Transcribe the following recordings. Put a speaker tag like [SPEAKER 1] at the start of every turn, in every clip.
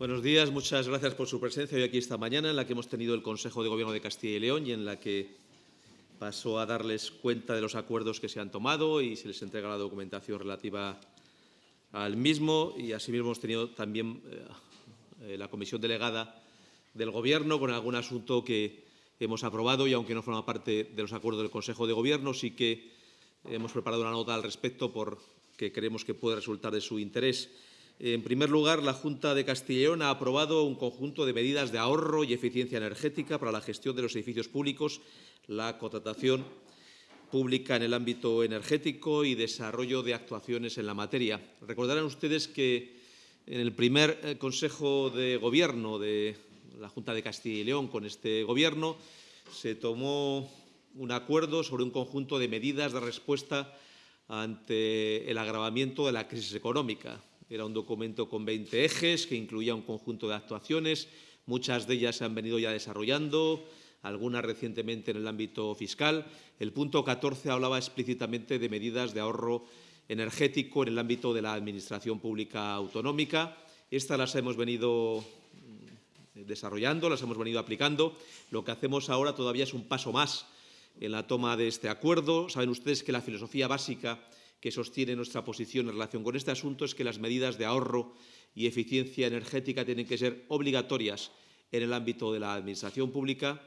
[SPEAKER 1] Buenos días, muchas gracias por su presencia hoy aquí esta mañana, en la que hemos tenido el Consejo de Gobierno de Castilla y León y en la que paso a darles cuenta de los acuerdos que se han tomado y se les entrega la documentación relativa al mismo. Y asimismo hemos tenido también eh, la comisión delegada del Gobierno con algún asunto que hemos aprobado y, aunque no forma parte de los acuerdos del Consejo de Gobierno, sí que hemos preparado una nota al respecto porque creemos que puede resultar de su interés. En primer lugar, la Junta de Castilla y León ha aprobado un conjunto de medidas de ahorro y eficiencia energética para la gestión de los edificios públicos, la contratación pública en el ámbito energético y desarrollo de actuaciones en la materia. Recordarán ustedes que en el primer eh, Consejo de Gobierno de la Junta de Castilla y León con este Gobierno se tomó un acuerdo sobre un conjunto de medidas de respuesta ante el agravamiento de la crisis económica. Era un documento con 20 ejes que incluía un conjunto de actuaciones. Muchas de ellas se han venido ya desarrollando, algunas recientemente en el ámbito fiscal. El punto 14 hablaba explícitamente de medidas de ahorro energético en el ámbito de la Administración Pública Autonómica. Estas las hemos venido mm, desarrollando, las hemos venido aplicando. Lo que hacemos ahora todavía es un paso más en la toma de este acuerdo. Saben ustedes que la filosofía básica que sostiene nuestra posición en relación con este asunto es que las medidas de ahorro y eficiencia energética tienen que ser obligatorias en el ámbito de la Administración pública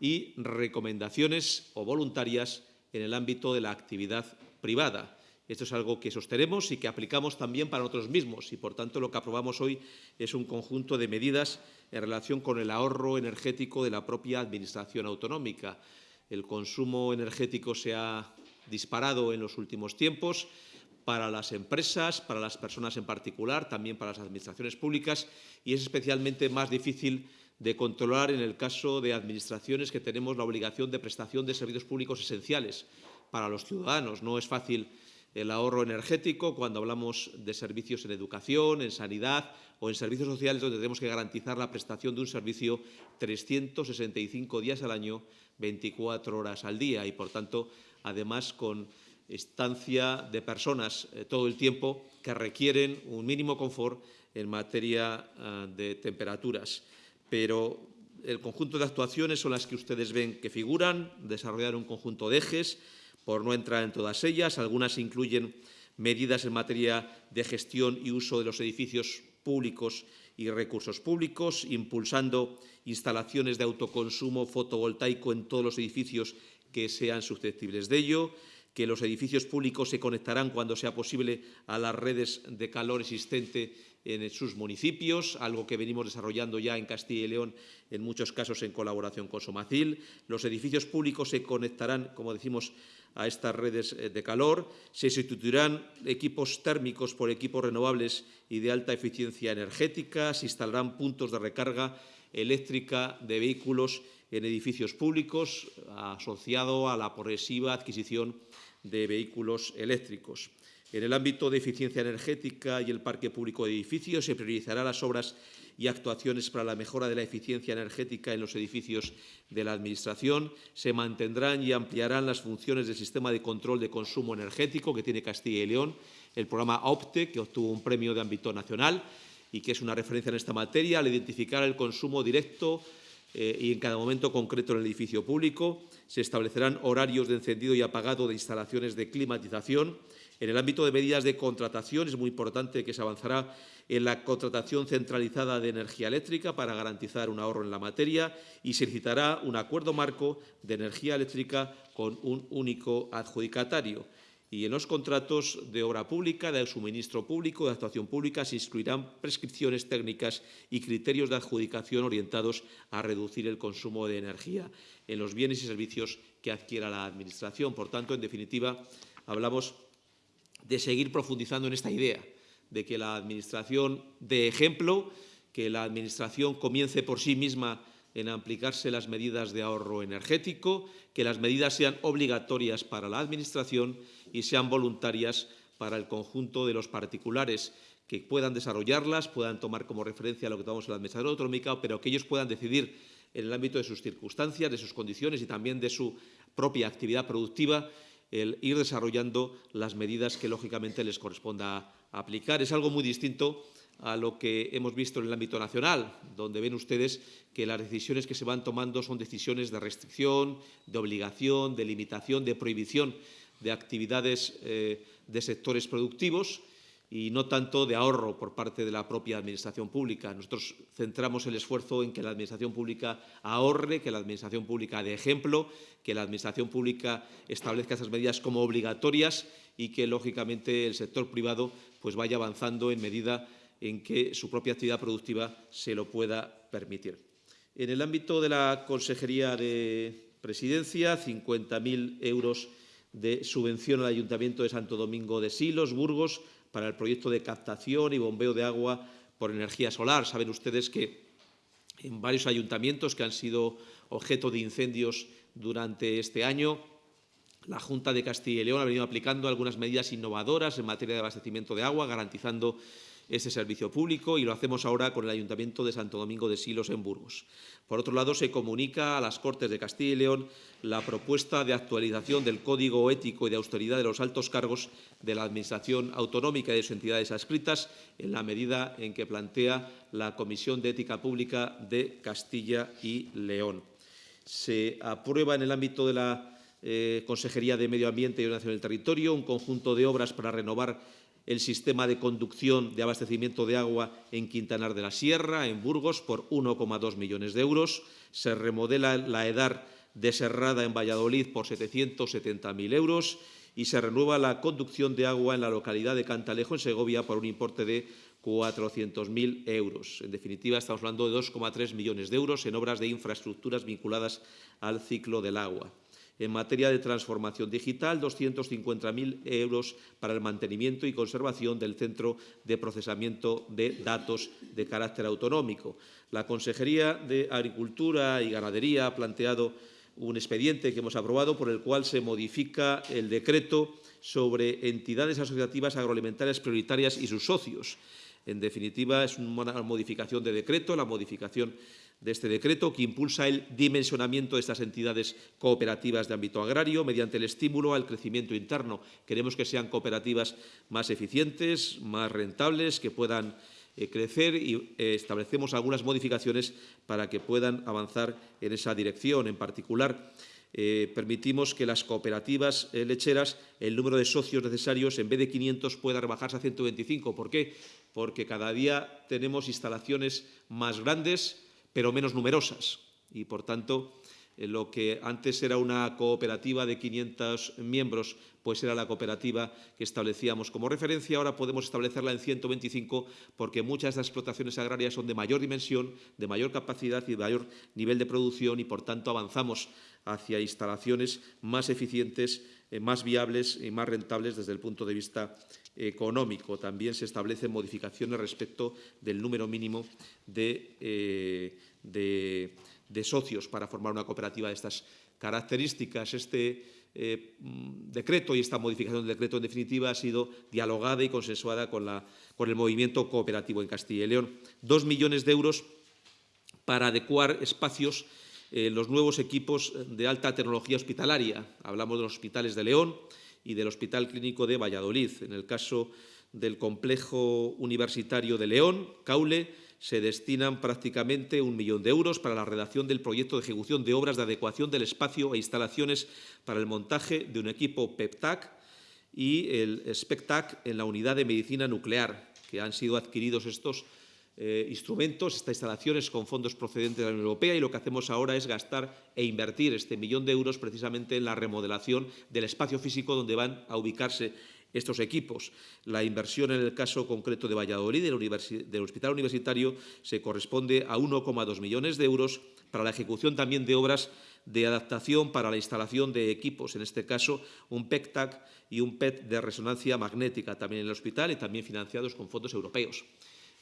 [SPEAKER 1] y recomendaciones o voluntarias en el ámbito de la actividad privada. Esto es algo que sostenemos y que aplicamos también para nosotros mismos y, por tanto, lo que aprobamos hoy es un conjunto de medidas en relación con el ahorro energético de la propia Administración autonómica. El consumo energético se ha disparado en los últimos tiempos para las empresas, para las personas en particular, también para las administraciones públicas y es especialmente más difícil de controlar en el caso de administraciones que tenemos la obligación de prestación de servicios públicos esenciales para los ciudadanos. No es fácil el ahorro energético cuando hablamos de servicios en educación, en sanidad o en servicios sociales donde tenemos que garantizar la prestación de un servicio 365 días al año, 24 horas al día y, por tanto, además con estancia de personas eh, todo el tiempo que requieren un mínimo confort en materia eh, de temperaturas. Pero el conjunto de actuaciones son las que ustedes ven que figuran, desarrollar un conjunto de ejes, por no entrar en todas ellas. Algunas incluyen medidas en materia de gestión y uso de los edificios públicos y recursos públicos, impulsando instalaciones de autoconsumo fotovoltaico en todos los edificios que sean susceptibles de ello, que los edificios públicos se conectarán cuando sea posible a las redes de calor existente en sus municipios, algo que venimos desarrollando ya en Castilla y León, en muchos casos en colaboración con Somacil. Los edificios públicos se conectarán, como decimos, a estas redes eh, de calor. Se sustituirán equipos térmicos por equipos renovables y de alta eficiencia energética. Se instalarán puntos de recarga eléctrica de vehículos en edificios públicos, asociado a la progresiva adquisición de vehículos eléctricos. En el ámbito de eficiencia energética y el parque público de edificios se priorizarán las obras y actuaciones para la mejora de la eficiencia energética en los edificios de la Administración. Se mantendrán y ampliarán las funciones del sistema de control de consumo energético que tiene Castilla y León, el programa OPTE, que obtuvo un premio de ámbito nacional y que es una referencia en esta materia, al identificar el consumo directo eh, y en cada momento concreto en el edificio público. Se establecerán horarios de encendido y apagado de instalaciones de climatización. En el ámbito de medidas de contratación es muy importante que se avanzará en la contratación centralizada de energía eléctrica para garantizar un ahorro en la materia y se citará un acuerdo marco de energía eléctrica con un único adjudicatario y en los contratos de obra pública, de suministro público, de actuación pública, se incluirán prescripciones técnicas y criterios de adjudicación orientados a reducir el consumo de energía en los bienes y servicios que adquiera la Administración. Por tanto, en definitiva, hablamos de seguir profundizando en esta idea de que la Administración dé ejemplo, que la Administración comience por sí misma en aplicarse las medidas de ahorro energético, que las medidas sean obligatorias para la Administración y sean voluntarias para el conjunto de los particulares que puedan desarrollarlas, puedan tomar como referencia lo que tomamos en la Administración Autonómica, pero que ellos puedan decidir en el ámbito de sus circunstancias, de sus condiciones y también de su propia actividad productiva, el ir desarrollando las medidas que lógicamente les corresponda aplicar. Es algo muy distinto a lo que hemos visto en el ámbito nacional, donde ven ustedes que las decisiones que se van tomando son decisiones de restricción, de obligación, de limitación, de prohibición de actividades eh, de sectores productivos y no tanto de ahorro por parte de la propia Administración pública. Nosotros centramos el esfuerzo en que la Administración pública ahorre, que la Administración pública dé ejemplo, que la Administración pública establezca esas medidas como obligatorias y que, lógicamente, el sector privado pues, vaya avanzando en medida en que su propia actividad productiva se lo pueda permitir. En el ámbito de la Consejería de Presidencia, 50.000 euros de subvención al Ayuntamiento de Santo Domingo de Silos, Burgos, para el proyecto de captación y bombeo de agua por energía solar. Saben ustedes que en varios ayuntamientos que han sido objeto de incendios durante este año, la Junta de Castilla y León ha venido aplicando algunas medidas innovadoras en materia de abastecimiento de agua, garantizando ese servicio público y lo hacemos ahora con el Ayuntamiento de Santo Domingo de Silos en Burgos. Por otro lado, se comunica a las Cortes de Castilla y León la propuesta de actualización del Código Ético y de Austeridad de los altos cargos de la Administración Autonómica y de sus entidades adscritas en la medida en que plantea la Comisión de Ética Pública de Castilla y León. Se aprueba en el ámbito de la eh, Consejería de Medio Ambiente y Ordenación del Territorio un conjunto de obras para renovar el sistema de conducción de abastecimiento de agua en Quintanar de la Sierra, en Burgos, por 1,2 millones de euros. Se remodela la EDAR de Serrada en Valladolid por 770.000 euros y se renueva la conducción de agua en la localidad de Cantalejo, en Segovia, por un importe de 400.000 euros. En definitiva, estamos hablando de 2,3 millones de euros en obras de infraestructuras vinculadas al ciclo del agua. En materia de transformación digital, 250.000 euros para el mantenimiento y conservación del Centro de Procesamiento de Datos de carácter autonómico. La Consejería de Agricultura y Ganadería ha planteado un expediente que hemos aprobado por el cual se modifica el decreto sobre entidades asociativas agroalimentarias prioritarias y sus socios. En definitiva, es una modificación de decreto, la modificación de este decreto que impulsa el dimensionamiento de estas entidades cooperativas de ámbito agrario mediante el estímulo al crecimiento interno. Queremos que sean cooperativas más eficientes, más rentables, que puedan eh, crecer y eh, establecemos algunas modificaciones para que puedan avanzar en esa dirección. En particular, eh, permitimos que las cooperativas lecheras, el número de socios necesarios, en vez de 500, pueda rebajarse a 125. ¿Por qué? Porque cada día tenemos instalaciones más grandes, pero menos numerosas. Y, por tanto, eh, lo que antes era una cooperativa de 500 miembros, pues era la cooperativa que establecíamos como referencia. Ahora podemos establecerla en 125 porque muchas de las explotaciones agrarias son de mayor dimensión, de mayor capacidad y de mayor nivel de producción y, por tanto, avanzamos hacia instalaciones más eficientes, eh, más viables y más rentables desde el punto de vista económico. También se establecen modificaciones respecto del número mínimo de, eh, de, socios para formar una cooperativa de estas características. Este eh, decreto y esta modificación del decreto, en definitiva, ha sido dialogada y consensuada con, la, con el movimiento cooperativo en Castilla y León. Dos millones de euros para adecuar espacios en los nuevos equipos de alta tecnología hospitalaria. Hablamos de los hospitales de León, y del Hospital Clínico de Valladolid. En el caso del complejo universitario de León, Caule, se destinan prácticamente un millón de euros para la redacción del proyecto de ejecución de obras de adecuación del espacio e instalaciones para el montaje de un equipo PEPTAC y el SPECTAC en la unidad de medicina nuclear, que han sido adquiridos estos eh, instrumentos, estas instalaciones con fondos procedentes de la Unión Europea y lo que hacemos ahora es gastar e invertir este millón de euros precisamente en la remodelación del espacio físico donde van a ubicarse estos equipos. La inversión en el caso concreto de Valladolid, del, del Hospital Universitario, se corresponde a 1,2 millones de euros para la ejecución también de obras de adaptación para la instalación de equipos, en este caso un PECTAC y un PET de resonancia magnética también en el hospital y también financiados con fondos europeos.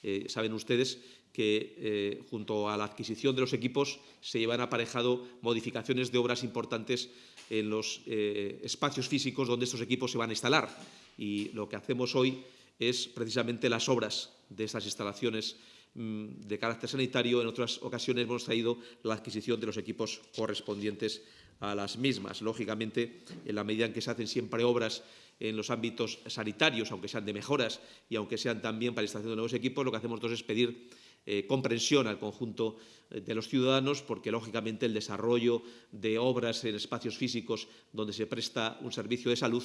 [SPEAKER 1] Eh, saben ustedes que eh, junto a la adquisición de los equipos se llevan aparejado modificaciones de obras importantes en los eh, espacios físicos donde estos equipos se van a instalar. Y lo que hacemos hoy es precisamente las obras de estas instalaciones mm, de carácter sanitario, en otras ocasiones hemos traído la adquisición de los equipos correspondientes a las mismas. Lógicamente, en la medida en que se hacen siempre obras en los ámbitos sanitarios, aunque sean de mejoras y aunque sean también para la instalación de nuevos equipos, lo que hacemos nosotros es pedir eh, comprensión al conjunto eh, de los ciudadanos, porque lógicamente el desarrollo de obras en espacios físicos donde se presta un servicio de salud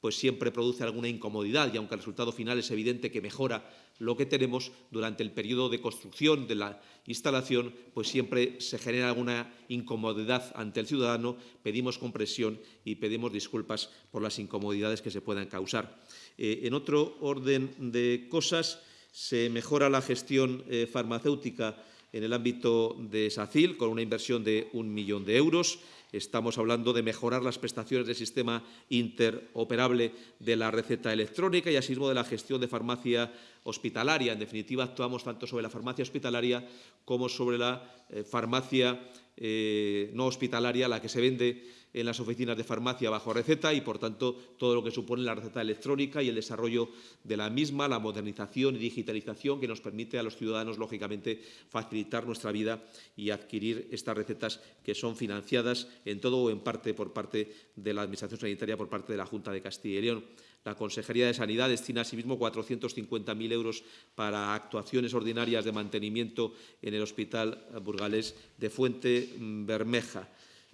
[SPEAKER 1] pues siempre produce alguna incomodidad y aunque el resultado final es evidente que mejora lo que tenemos durante el periodo de construcción de la instalación, pues siempre se genera alguna incomodidad ante el ciudadano, pedimos comprensión y pedimos disculpas por las incomodidades que se puedan causar. Eh, en otro orden de cosas, se mejora la gestión eh, farmacéutica en el ámbito de SACIL con una inversión de un millón de euros. Estamos hablando de mejorar las prestaciones del sistema interoperable de la receta electrónica y asimismo de la gestión de farmacia hospitalaria. En definitiva, actuamos tanto sobre la farmacia hospitalaria como sobre la eh, farmacia eh, no hospitalaria, la que se vende en las oficinas de farmacia bajo receta y, por tanto, todo lo que supone la receta electrónica y el desarrollo de la misma, la modernización y digitalización que nos permite a los ciudadanos, lógicamente, facilitar nuestra vida y adquirir estas recetas que son financiadas en todo o en parte por parte de la Administración Sanitaria, por parte de la Junta de Castilla y León. La Consejería de Sanidad destina asimismo 450.000 euros para actuaciones ordinarias de mantenimiento en el Hospital Burgalés de Fuente Bermeja.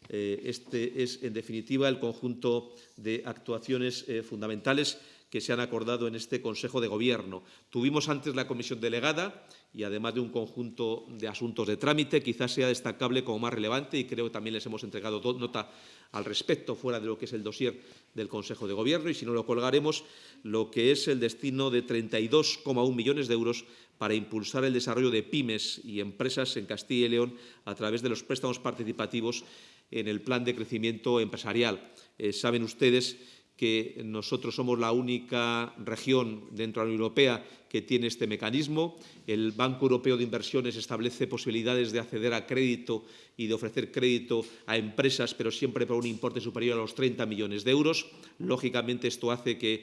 [SPEAKER 1] Eh, este es, en definitiva, el conjunto de actuaciones eh, fundamentales que se han acordado en este Consejo de Gobierno. Tuvimos antes la comisión delegada y, además de un conjunto de asuntos de trámite, quizás sea destacable como más relevante y creo que también les hemos entregado nota al respecto, fuera de lo que es el dossier del Consejo de Gobierno, y si no lo colgaremos, lo que es el destino de 32,1 millones de euros para impulsar el desarrollo de pymes y empresas en Castilla y León a través de los préstamos participativos en el plan de crecimiento empresarial. Eh, saben ustedes que nosotros somos la única región dentro de la Unión Europea que tiene este mecanismo. El Banco Europeo de Inversiones establece posibilidades de acceder a crédito y de ofrecer crédito a empresas, pero siempre por un importe superior a los 30 millones de euros. Lógicamente, esto hace que eh,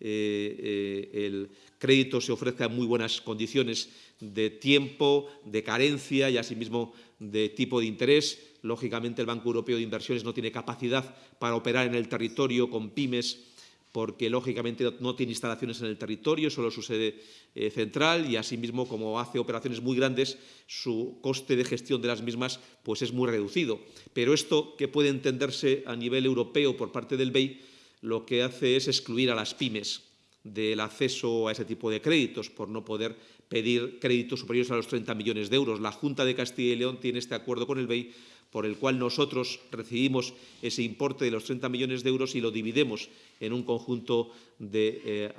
[SPEAKER 1] eh, el crédito se ofrezca en muy buenas condiciones de tiempo, de carencia y, asimismo, de tipo de interés Lógicamente, el Banco Europeo de Inversiones no tiene capacidad para operar en el territorio con pymes porque, lógicamente, no tiene instalaciones en el territorio, solo su sede eh, central y, asimismo, como hace operaciones muy grandes, su coste de gestión de las mismas pues, es muy reducido. Pero esto, que puede entenderse a nivel europeo por parte del BEI, lo que hace es excluir a las pymes del acceso a ese tipo de créditos por no poder pedir créditos superiores a los 30 millones de euros. La Junta de Castilla y León tiene este acuerdo con el BEI por el cual nosotros recibimos ese importe de los 30 millones de euros y lo dividimos en un conjunto de eh,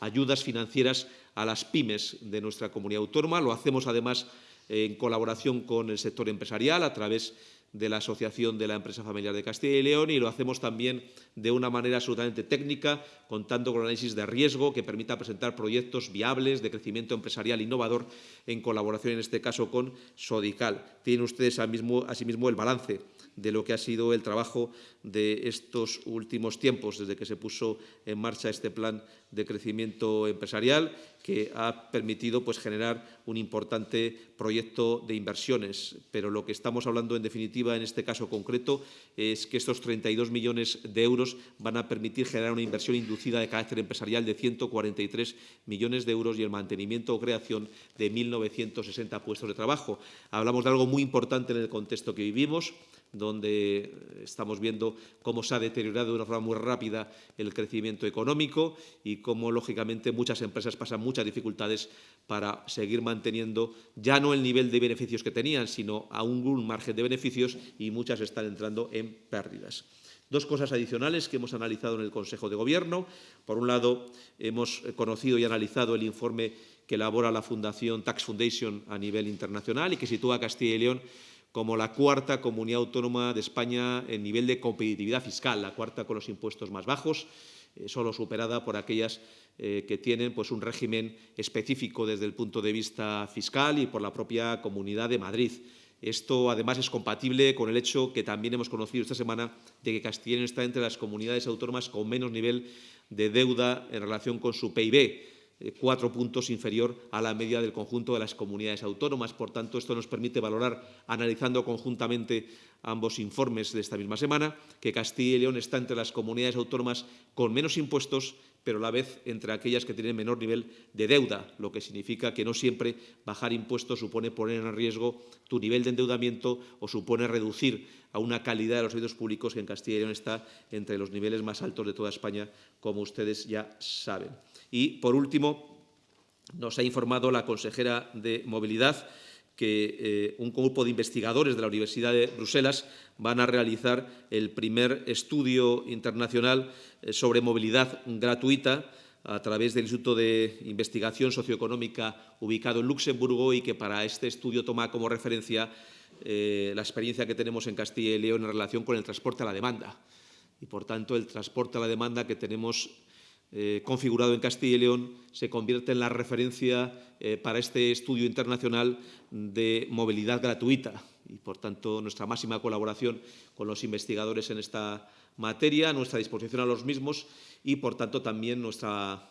[SPEAKER 1] ayudas financieras a las pymes de nuestra comunidad autónoma. Lo hacemos, además, en colaboración con el sector empresarial a través de la Asociación de la Empresa Familiar de Castilla y León y lo hacemos también de una manera absolutamente técnica, contando con análisis de riesgo que permita presentar proyectos viables de crecimiento empresarial innovador en colaboración, en este caso, con Sodical. Tienen ustedes asimismo el balance de lo que ha sido el trabajo de estos últimos tiempos, desde que se puso en marcha este plan de crecimiento empresarial, que ha permitido pues, generar un importante proyecto de inversiones. Pero lo que estamos hablando, en definitiva, en este caso concreto, es que estos 32 millones de euros van a permitir generar una inversión inducida de carácter empresarial de 143 millones de euros y el mantenimiento o creación de 1.960 puestos de trabajo. Hablamos de algo muy importante en el contexto que vivimos, donde estamos viendo cómo se ha deteriorado de una forma muy rápida el crecimiento económico y cómo, lógicamente, muchas empresas pasan muchas dificultades para seguir manteniendo ya no el nivel de beneficios que tenían, sino aún un margen de beneficios y muchas están entrando en pérdidas. Dos cosas adicionales que hemos analizado en el Consejo de Gobierno. Por un lado, hemos conocido y analizado el informe que elabora la Fundación Tax Foundation a nivel internacional y que sitúa a Castilla y León como la cuarta comunidad autónoma de España en nivel de competitividad fiscal, la cuarta con los impuestos más bajos, eh, solo superada por aquellas eh, que tienen pues, un régimen específico desde el punto de vista fiscal y por la propia Comunidad de Madrid. Esto, además, es compatible con el hecho que también hemos conocido esta semana de que León está entre las comunidades autónomas con menos nivel de deuda en relación con su PIB cuatro puntos inferior a la media del conjunto de las comunidades autónomas. Por tanto, esto nos permite valorar, analizando conjuntamente ambos informes de esta misma semana, que Castilla y León está entre las comunidades autónomas con menos impuestos pero a la vez entre aquellas que tienen menor nivel de deuda, lo que significa que no siempre bajar impuestos supone poner en riesgo tu nivel de endeudamiento o supone reducir a una calidad de los servicios públicos que en Castilla y León está entre los niveles más altos de toda España, como ustedes ya saben. Y, por último, nos ha informado la consejera de Movilidad que eh, un grupo de investigadores de la Universidad de Bruselas van a realizar el primer estudio internacional eh, sobre movilidad gratuita a través del Instituto de Investigación Socioeconómica ubicado en Luxemburgo y que para este estudio toma como referencia eh, la experiencia que tenemos en Castilla y León en relación con el transporte a la demanda. Y, por tanto, el transporte a la demanda que tenemos eh, configurado en Castilla y León se convierte en la referencia eh, para este estudio internacional de movilidad gratuita y, por tanto, nuestra máxima colaboración con los investigadores en esta materia, nuestra disposición a los mismos y, por tanto, también nuestra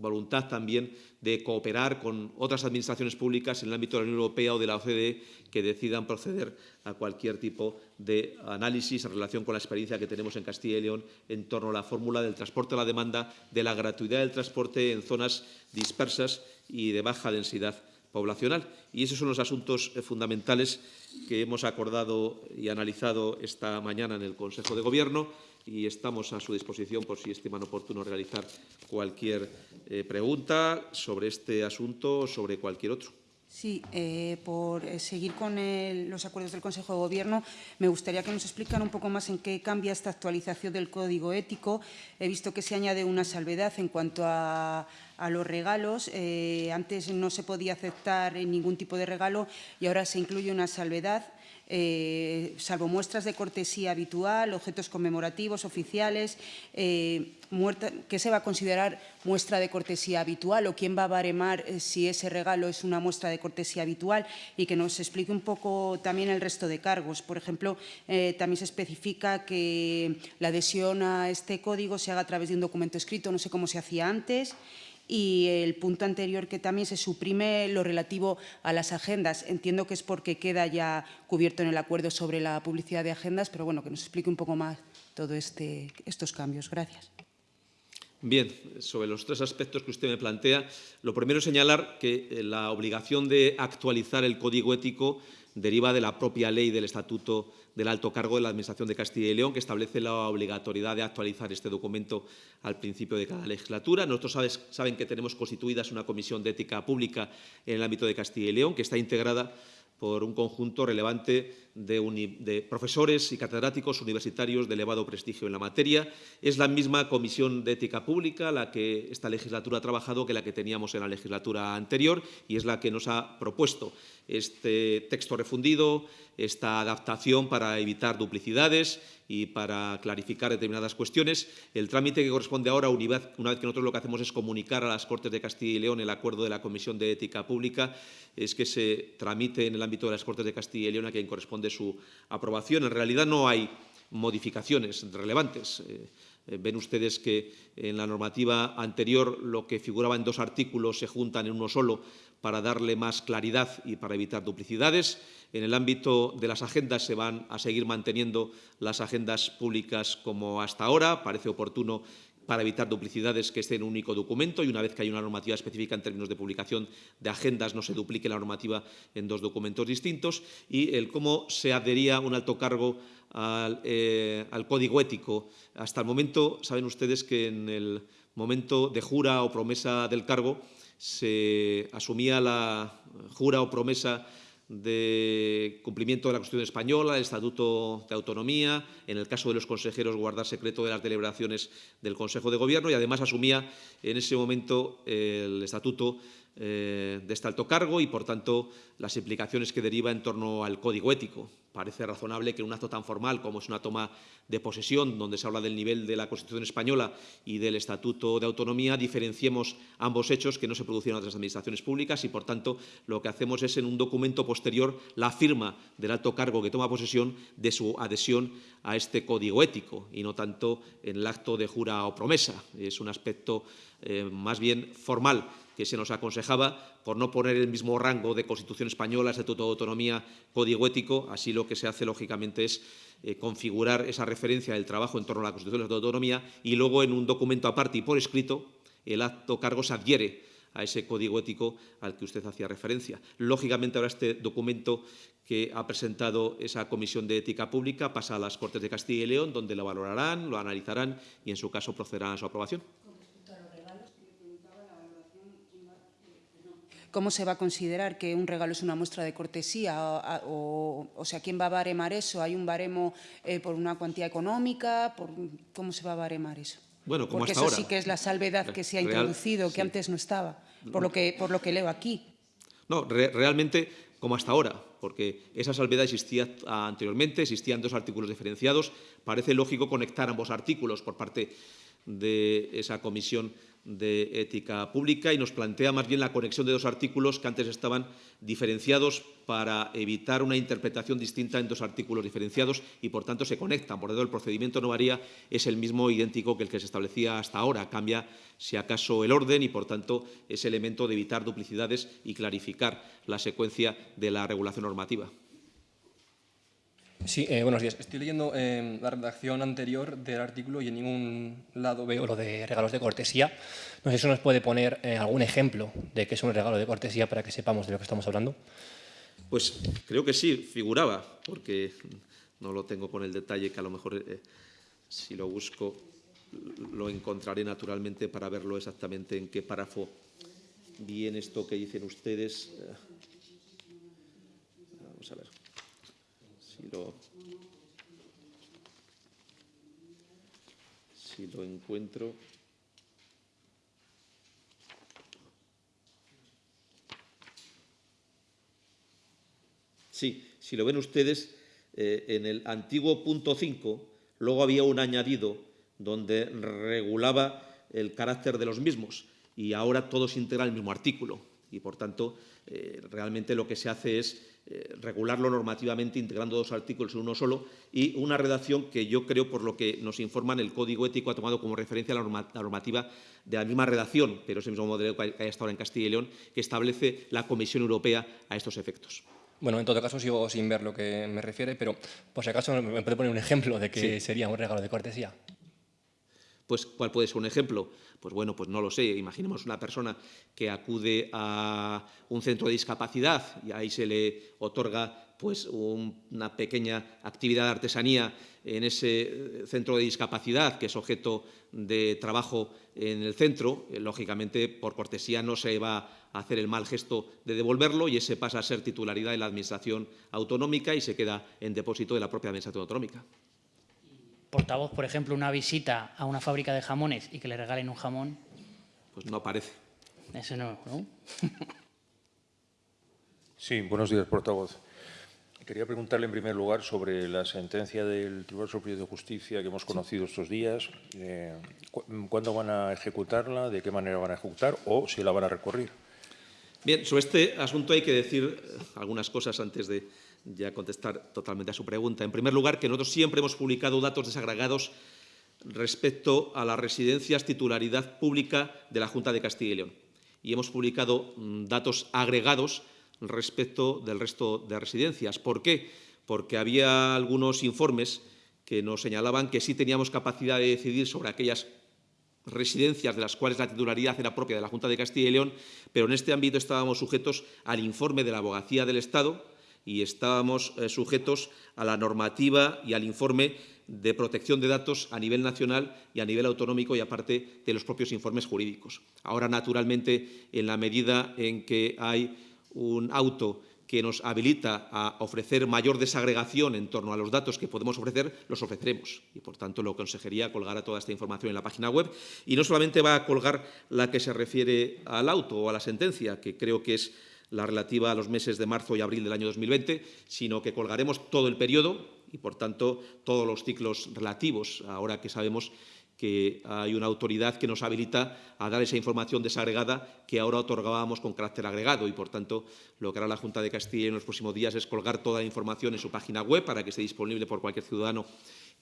[SPEAKER 1] voluntad también de cooperar con otras administraciones públicas en el ámbito de la Unión Europea o de la OCDE que decidan proceder a cualquier tipo de análisis en relación con la experiencia que tenemos en Castilla y León en torno a la fórmula del transporte a la demanda, de la gratuidad del transporte en zonas dispersas y de baja densidad poblacional. Y esos son los asuntos eh, fundamentales que hemos acordado y analizado esta mañana en el Consejo de Gobierno y estamos a su disposición por si estiman oportuno realizar cualquier eh, pregunta sobre este asunto o sobre cualquier otro.
[SPEAKER 2] Sí, eh, por eh, seguir con los acuerdos del Consejo de Gobierno, me gustaría que nos explicara un poco más en qué cambia esta actualización del Código Ético. He visto que se añade una salvedad en cuanto a, a los regalos. Antes no se podía aceptar ningún tipo de regalo y ahora se incluye una salvedad eh, salvo muestras de cortesía habitual, objetos conmemorativos, oficiales, eh, ¿qué se va a considerar muestra de cortesía habitual o quién va a baremar eh, si ese regalo es una muestra de cortesía habitual? Y que nos explique un poco también el resto de cargos. Por ejemplo, eh, también se especifica que la adhesión a este código se haga a través de un documento escrito, no sé cómo se hacía antes, y el punto anterior que también se suprime lo relativo a las agendas. Entiendo que es porque queda ya cubierto en el acuerdo sobre la publicidad de agendas, pero bueno, que nos explique un poco más todos este, estos cambios. Gracias.
[SPEAKER 1] Bien, sobre los tres aspectos que usted me plantea, lo primero es señalar que eh, la obligación de actualizar el código ético deriva de la propia ley del Estatuto del Alto Cargo de la Administración de Castilla y León, que establece la obligatoriedad de actualizar este documento al principio de cada legislatura. Nosotros saben que tenemos constituidas una comisión de ética pública en el ámbito de Castilla y León, que está integrada por un conjunto relevante de, profesores y catedráticos universitarios de elevado prestigio en la materia. Es la misma Comisión de Ética Pública la que esta legislatura ha trabajado que la que teníamos en la legislatura anterior y es la que nos ha propuesto este texto refundido, esta adaptación para evitar duplicidades y para clarificar determinadas cuestiones. El trámite que corresponde ahora, una vez, que nosotros lo que hacemos es comunicar a las Cortes de Castilla y León el acuerdo de la Comisión de Ética Pública, es que se tramite en el ámbito de las Cortes de Castilla y León a quien corresponde de su aprobación. En realidad no hay modificaciones relevantes. Eh, eh, ven ustedes que en la normativa anterior lo que figuraba en dos artículos se juntan en uno solo para darle más claridad y para evitar duplicidades. En el ámbito de las agendas se van a seguir manteniendo las agendas públicas como hasta ahora. Parece oportuno para evitar duplicidades que esté en un único documento y una vez que hay una normativa específica en términos de publicación de agendas no se duplique la normativa en dos documentos distintos y el cómo se adhería un alto cargo al, eh, al código ético. Hasta el momento saben ustedes que en el momento de jura o promesa del cargo se asumía la jura o promesa de cumplimiento de la Constitución española, el Estatuto de Autonomía, en el caso de los consejeros guardar secreto de las deliberaciones del Consejo de Gobierno y además asumía en ese momento el Estatuto eh, de este alto cargo y, por tanto, las implicaciones que deriva en torno al código ético. Parece razonable que en un acto tan formal como es una toma de posesión, donde se habla del nivel de la Constitución española y del Estatuto de Autonomía, diferenciemos ambos hechos que no se producieron en otras administraciones públicas y, por tanto, lo que hacemos es, en un documento posterior, la firma del alto cargo que toma posesión de su adhesión a este código ético y no tanto en el acto de jura o promesa. Es un aspecto eh, más bien formal que se nos aconsejaba por no poner el mismo rango de Constitución española, Estatuto de Autonomía, Código Ético. Así lo que se hace, lógicamente, es eh, configurar esa referencia del trabajo en torno a la Constitución de Autonomía y luego, en un documento aparte y por escrito, el acto cargo se adhiere a ese código ético al que usted hacía referencia. Lógicamente, ahora este documento que ha presentado esa Comisión de Ética Pública pasa a las Cortes de Castilla y León, donde lo valorarán, lo analizarán y, en su caso, procederán a su aprobación.
[SPEAKER 2] ¿Cómo se va a considerar que un regalo es una muestra de cortesía? O, o, sea, ¿quién va a baremar eso? ¿Hay un baremo eh, por una cuantía económica? Por, ¿Cómo se va a baremar eso?
[SPEAKER 1] Bueno, como
[SPEAKER 2] Porque
[SPEAKER 1] hasta
[SPEAKER 2] eso
[SPEAKER 1] ahora.
[SPEAKER 2] sí que es la salvedad que se ha
[SPEAKER 1] Real,
[SPEAKER 2] introducido, que
[SPEAKER 1] sí.
[SPEAKER 2] antes no estaba, por lo que, por lo que leo aquí.
[SPEAKER 1] No, re realmente como hasta ahora, porque esa salvedad existía anteriormente, existían dos artículos diferenciados. Parece lógico conectar ambos artículos por parte de esa comisión de ética pública y nos plantea más bien la conexión de dos artículos que antes estaban diferenciados para evitar una interpretación distinta en dos artículos diferenciados y, por tanto, se conectan. Por lo tanto, el procedimiento no varía, es el mismo idéntico que el que se establecía hasta ahora. Cambia, si acaso, el orden y, por tanto, ese elemento de evitar duplicidades y clarificar la secuencia de la regulación normativa.
[SPEAKER 3] Sí, eh, buenos días. Estoy leyendo eh, la redacción anterior del artículo y en ningún lado veo lo de regalos de cortesía. No sé si nos puede poner eh, algún ejemplo de qué es un regalo de cortesía para que sepamos de lo que estamos hablando.
[SPEAKER 1] Pues creo que sí, figuraba, porque no lo tengo con el detalle que a lo mejor eh, si lo busco lo encontraré naturalmente para verlo exactamente en qué párrafo viene esto que dicen ustedes. Vamos a ver si lo, si lo encuentro. Sí, si lo ven ustedes, eh, en el antiguo punto 5, luego había un añadido donde regulaba el carácter de los mismos y ahora todo se integra en el mismo artículo y, por tanto, eh, realmente lo que se hace es eh, regularlo normativamente integrando dos artículos en uno solo y una redacción que yo creo, por lo que nos informan, el Código Ético ha tomado como referencia la, norma, la normativa de la misma redacción, pero es el mismo modelo que hay hasta ahora en Castilla y León, que establece la Comisión Europea a estos efectos.
[SPEAKER 3] Bueno, en todo caso sigo sin ver lo que me refiere, pero por si acaso me puede poner un ejemplo de que sí. sería un regalo de cortesía.
[SPEAKER 1] Pues, ¿cuál puede ser un ejemplo? Pues bueno, pues no lo sé. Imaginemos una persona que acude a un centro de discapacidad y ahí se le otorga pues un, una pequeña actividad de artesanía en ese centro de discapacidad que es objeto de trabajo en el centro. Lógicamente, por cortesía no se va a hacer el mal gesto de devolverlo y ese pasa a ser titularidad de la Administración autonómica y se queda en depósito de la propia Administración autonómica
[SPEAKER 4] portavoz, por ejemplo, una visita a una fábrica de jamones y que le regalen un jamón?
[SPEAKER 1] Pues no aparece.
[SPEAKER 4] Eso no, ¿no?
[SPEAKER 5] sí, buenos días, portavoz. Quería preguntarle en primer lugar sobre la sentencia del Tribunal Superior de Justicia que hemos conocido estos días. Eh, ¿Cuándo van a ejecutarla? ¿De qué manera van a ejecutar? ¿O si la van a recorrer?
[SPEAKER 1] Bien, sobre este asunto hay que decir algunas cosas antes de ya contestar totalmente a su pregunta. En primer lugar, que nosotros siempre hemos publicado datos desagregados respecto a las residencias titularidad pública de la Junta de Castilla y León. Y hemos publicado mmm, datos agregados respecto del resto de residencias. ¿Por qué? Porque había algunos informes que nos señalaban que sí teníamos capacidad de decidir sobre aquellas residencias de las cuales la titularidad era propia de la Junta de Castilla y León, pero en este ámbito estábamos sujetos al informe de la Abogacía del Estado y estábamos eh, sujetos a la normativa y al informe de protección de datos a nivel nacional y a nivel autonómico y aparte de los propios informes jurídicos. Ahora, naturalmente, en la medida en que hay un auto que nos habilita a ofrecer mayor desagregación en torno a los datos que podemos ofrecer, los ofreceremos. Y, por tanto, la Consejería colgará toda esta información en la página web. Y no solamente va a colgar la que se refiere al auto o a la sentencia, que creo que es la relativa a los meses de marzo y abril del año 2020, sino que colgaremos todo el periodo y, por tanto, todos los ciclos relativos, ahora que sabemos que hay una autoridad que nos habilita a dar esa información desagregada que ahora otorgábamos con carácter agregado. Y, por tanto, lo que hará la Junta de Castilla en los próximos días es colgar toda la información en su página web para que esté disponible por cualquier ciudadano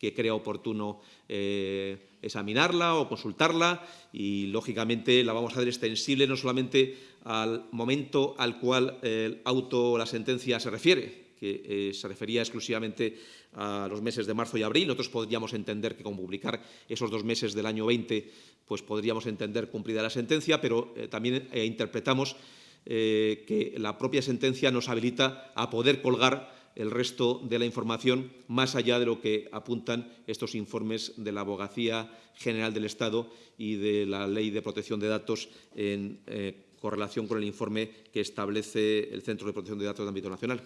[SPEAKER 1] que crea oportuno eh, examinarla o consultarla. Y, lógicamente, la vamos a hacer extensible no solamente al momento al cual el auto la sentencia se refiere, que eh, se refería exclusivamente a los meses de marzo y abril. Nosotros podríamos entender que con publicar esos dos meses del año 20, pues podríamos entender cumplida la sentencia, pero eh, también eh, interpretamos que la propia sentencia nos habilita a poder colgar el resto de la información más allá de lo que apuntan estos informes de la Abogacía General del Estado y de la Ley de Protección de Datos en correlación con el informe que establece el Centro de Protección de Datos de ámbito nacional.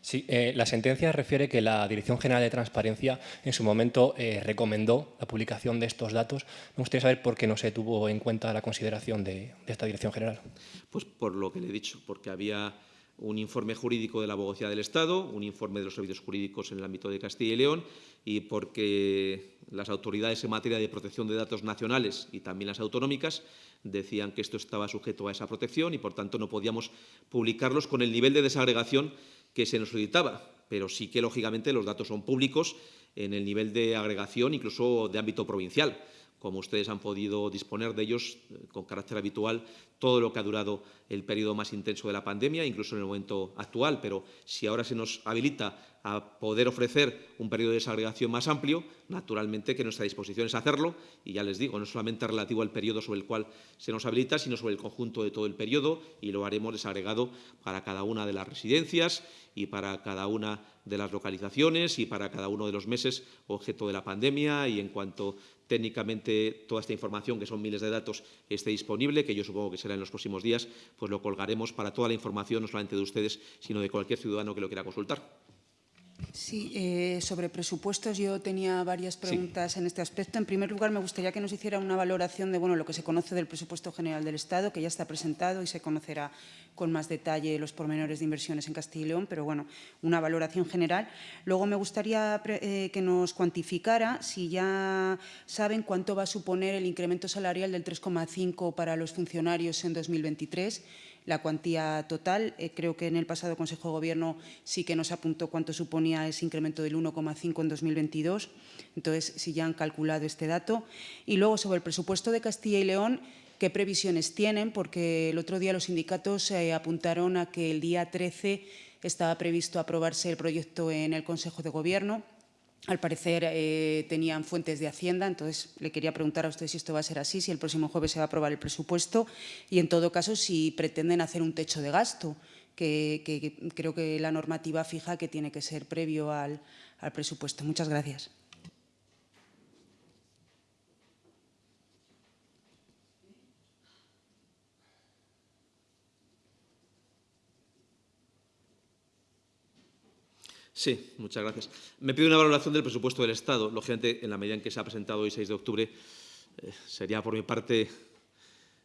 [SPEAKER 3] Sí, eh, la sentencia refiere que la Dirección General de Transparencia en su momento eh, recomendó la publicación de estos datos. Me gustaría saber por qué no se tuvo en cuenta la consideración de, de esta Dirección General.
[SPEAKER 1] Pues por lo que le he dicho, porque había un informe jurídico de la Abogacía del Estado, un informe de los servicios jurídicos en el ámbito de Castilla y León y porque las autoridades en materia de protección de datos nacionales y también las autonómicas decían que esto estaba sujeto a esa protección y, por tanto, no podíamos publicarlos con el nivel de desagregación que se nos solicitaba, pero sí que, lógicamente, los datos son públicos en el nivel de agregación, incluso de ámbito provincial como ustedes han podido disponer de ellos eh, con carácter habitual todo lo que ha durado el periodo más intenso de la pandemia, incluso en el momento actual. Pero si ahora se nos habilita a poder ofrecer un periodo de desagregación más amplio, naturalmente que nuestra disposición es hacerlo, y ya les digo, no solamente relativo al periodo sobre el cual se nos habilita, sino sobre el conjunto de todo el periodo, y lo haremos desagregado para cada una de las residencias y para cada una de las localizaciones y para cada uno de los meses objeto de la pandemia y en cuanto técnicamente toda esta información, que son miles de datos, esté disponible, que yo supongo que será en los próximos días, pues lo colgaremos para toda la información, no solamente de ustedes, sino de cualquier ciudadano que lo quiera consultar.
[SPEAKER 2] Sí, eh, sobre presupuestos yo tenía varias preguntas
[SPEAKER 1] sí.
[SPEAKER 2] en este aspecto. En primer lugar, me gustaría que nos hiciera una valoración de bueno, lo que se conoce del presupuesto general del Estado, que ya está presentado y se conocerá con más detalle los pormenores de inversiones en Castilla y León, pero bueno, una valoración general. Luego me gustaría eh, que nos cuantificara si ya saben cuánto va a suponer el incremento salarial del 3,5 para los funcionarios en 2023 la cuantía total. Eh, creo que en el pasado Consejo de Gobierno sí que nos apuntó cuánto suponía ese incremento del 1,5 en 2022. Entonces, si ya han calculado este dato. Y luego, sobre el presupuesto de Castilla y León, ¿qué previsiones tienen? Porque el otro día los sindicatos eh, apuntaron a que el día 13 estaba previsto aprobarse el proyecto en el Consejo de Gobierno al parecer eh, tenían fuentes de Hacienda, entonces le quería preguntar a usted si esto va a ser así, si el próximo jueves se va a aprobar el presupuesto y, en todo caso, si pretenden hacer un techo de gasto, que, que, creo que la normativa fija que tiene que ser previo al presupuesto. Muchas gracias.
[SPEAKER 1] Sí, muchas gracias. Me pide una valoración del presupuesto del Estado. Lógicamente, en la medida en que se ha presentado hoy, 6 de octubre, eh, sería por mi parte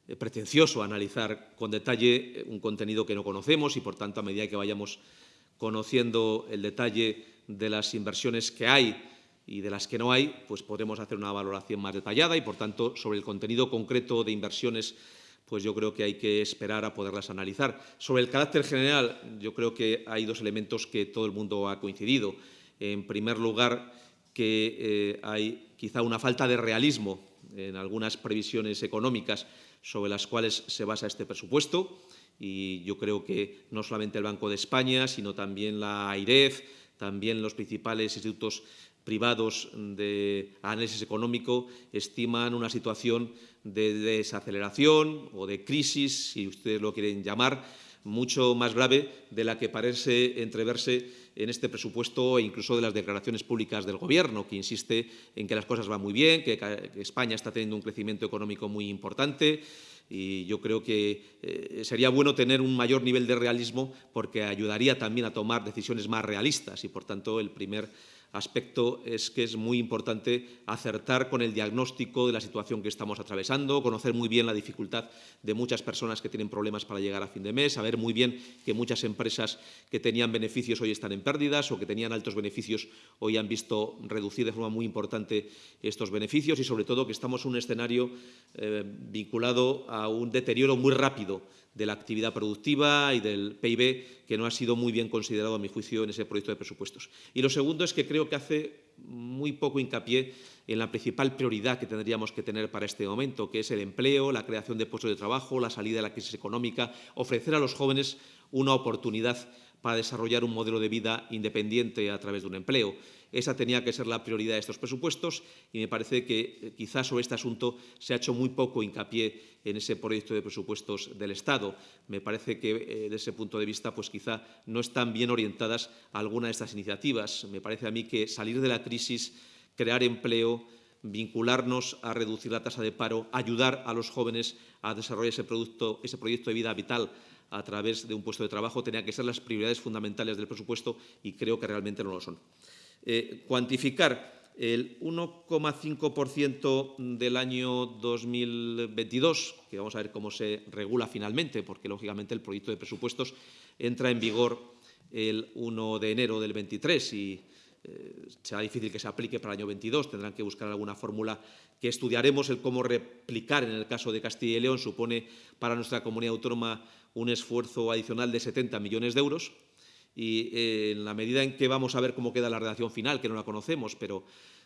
[SPEAKER 1] eh, pretencioso analizar con detalle eh, un contenido que no conocemos y, por tanto, a medida que vayamos conociendo el detalle de las inversiones que hay y de las que no hay, pues podremos hacer una valoración más detallada y, por tanto, sobre el contenido concreto de inversiones pues yo creo que hay que esperar a poderlas analizar. Sobre el carácter general, yo creo que hay dos elementos que todo el mundo ha coincidido. En primer lugar, que eh, hay quizá una falta de realismo en algunas previsiones económicas sobre las cuales se basa este presupuesto y yo creo que no solamente el Banco de España, sino también la AIREF, también los principales institutos privados de análisis económico estiman una situación de desaceleración o de crisis, si ustedes lo quieren llamar, mucho más grave de la que parece entreverse en este presupuesto e incluso de las declaraciones públicas del Gobierno, que insiste en que las cosas van muy bien, que España está teniendo un crecimiento económico muy importante, y yo creo que eh, sería bueno tener un mayor nivel de realismo porque ayudaría también a tomar decisiones más realistas y, por tanto, el primer aspecto es que es muy importante acertar con el diagnóstico de la situación que estamos atravesando, conocer muy bien la dificultad de muchas personas que tienen problemas para llegar a fin de mes, saber muy bien que muchas empresas que tenían beneficios hoy están en pérdidas o que tenían altos beneficios hoy han visto reducir de forma muy importante estos beneficios y, sobre todo, que estamos en un escenario eh, vinculado a un deterioro muy rápido de la actividad productiva y del PIB, que no ha sido muy bien considerado, a mi juicio, en ese proyecto de presupuestos. Y lo segundo es que creo que hace muy poco hincapié en la principal prioridad que tendríamos que tener para este momento, que es el empleo, la creación de puestos de trabajo, la salida de la crisis económica, ofrecer a los jóvenes una oportunidad para desarrollar un modelo de vida independiente a través de un empleo. Esa tenía que ser la prioridad de estos presupuestos y me parece que eh, quizás sobre este asunto se ha hecho muy poco hincapié en ese proyecto de presupuestos del Estado. Me parece que, eh, desde ese punto de vista, pues quizá no están bien orientadas algunas de estas iniciativas. Me parece a mí que salir de la crisis, crear empleo, vincularnos a reducir la tasa de paro, ayudar a los jóvenes a desarrollar ese proyecto de vida vital a través de un puesto de trabajo, tenía que ser las prioridades fundamentales del presupuesto y creo que realmente no lo son. Eh, cuantificar el 1,5% del año 2022, que vamos a ver cómo se regula finalmente, porque lógicamente el proyecto de presupuestos entra en vigor el 1 de enero del 23 y eh, será difícil que se aplique para el año 22, tendrán que buscar alguna fórmula que estudiaremos el cómo replicar en el caso de Castilla y León, supone para nuestra comunidad autónoma un esfuerzo adicional de 70 millones de euros y eh, en la medida en que vamos a ver cómo queda la redacción final, que no la conocemos, pero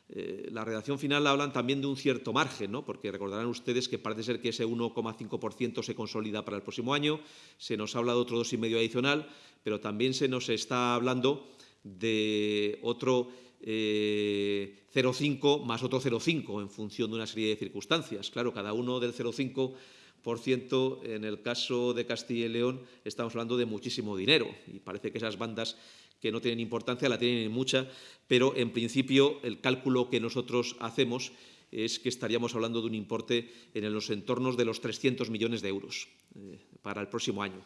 [SPEAKER 1] eh, la redacción final hablan también de un cierto margen, ¿no? porque recordarán ustedes que parece ser que ese 1,5% se consolida para el próximo año, se nos habla de otro 2,5% adicional, pero también se nos está hablando de otro 0,5 eh, más otro 0,5 en función de una serie de circunstancias. Claro, cada uno del 0,5 en el caso de Castilla y León estamos hablando de muchísimo dinero y parece que esas bandas que no tienen importancia la tienen mucha, pero en principio el cálculo que nosotros hacemos es que estaríamos hablando de un importe en los entornos de los 300 millones de euros eh, para el próximo año.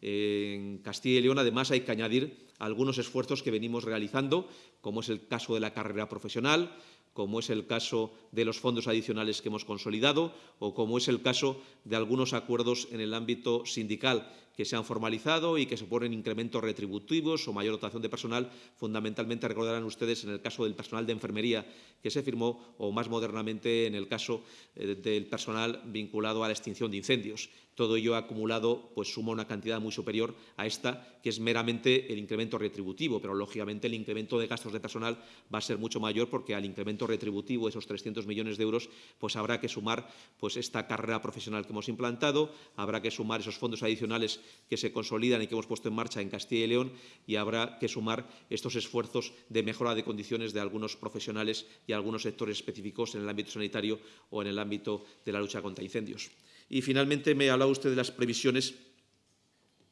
[SPEAKER 1] En Castilla y León, además, hay que añadir algunos esfuerzos que venimos realizando, como es el caso de la carrera profesional, como es el caso de los fondos adicionales que hemos consolidado o como es el caso de algunos acuerdos en el ámbito sindical que se han formalizado y que suponen incrementos retributivos o mayor dotación de personal. Fundamentalmente recordarán ustedes en el caso del personal de enfermería que se firmó o más modernamente en el caso eh, del personal vinculado a la extinción de incendios. Todo ello acumulado pues, suma una cantidad muy superior a esta, que es meramente el incremento retributivo, pero lógicamente el incremento de gastos de personal va a ser mucho mayor porque al incremento retributivo, esos 300 millones de euros, pues habrá que sumar pues, esta carrera profesional que hemos implantado, habrá que sumar esos fondos adicionales que se consolidan y que hemos puesto en marcha en Castilla y León y habrá que sumar estos esfuerzos de mejora de condiciones de algunos profesionales y algunos sectores específicos en el ámbito sanitario o en el ámbito de la lucha contra incendios. Y finalmente me ha hablado usted de las previsiones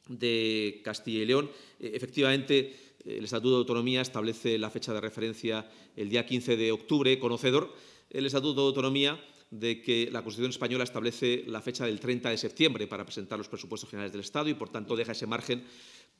[SPEAKER 1] de Castilla y León. Eh, efectivamente, el Estatuto de Autonomía establece la fecha de referencia el día 15 de octubre, conocedor el Estatuto de Autonomía de que la Constitución española establece la fecha del 30 de septiembre para presentar los presupuestos generales del Estado y, por tanto, deja ese margen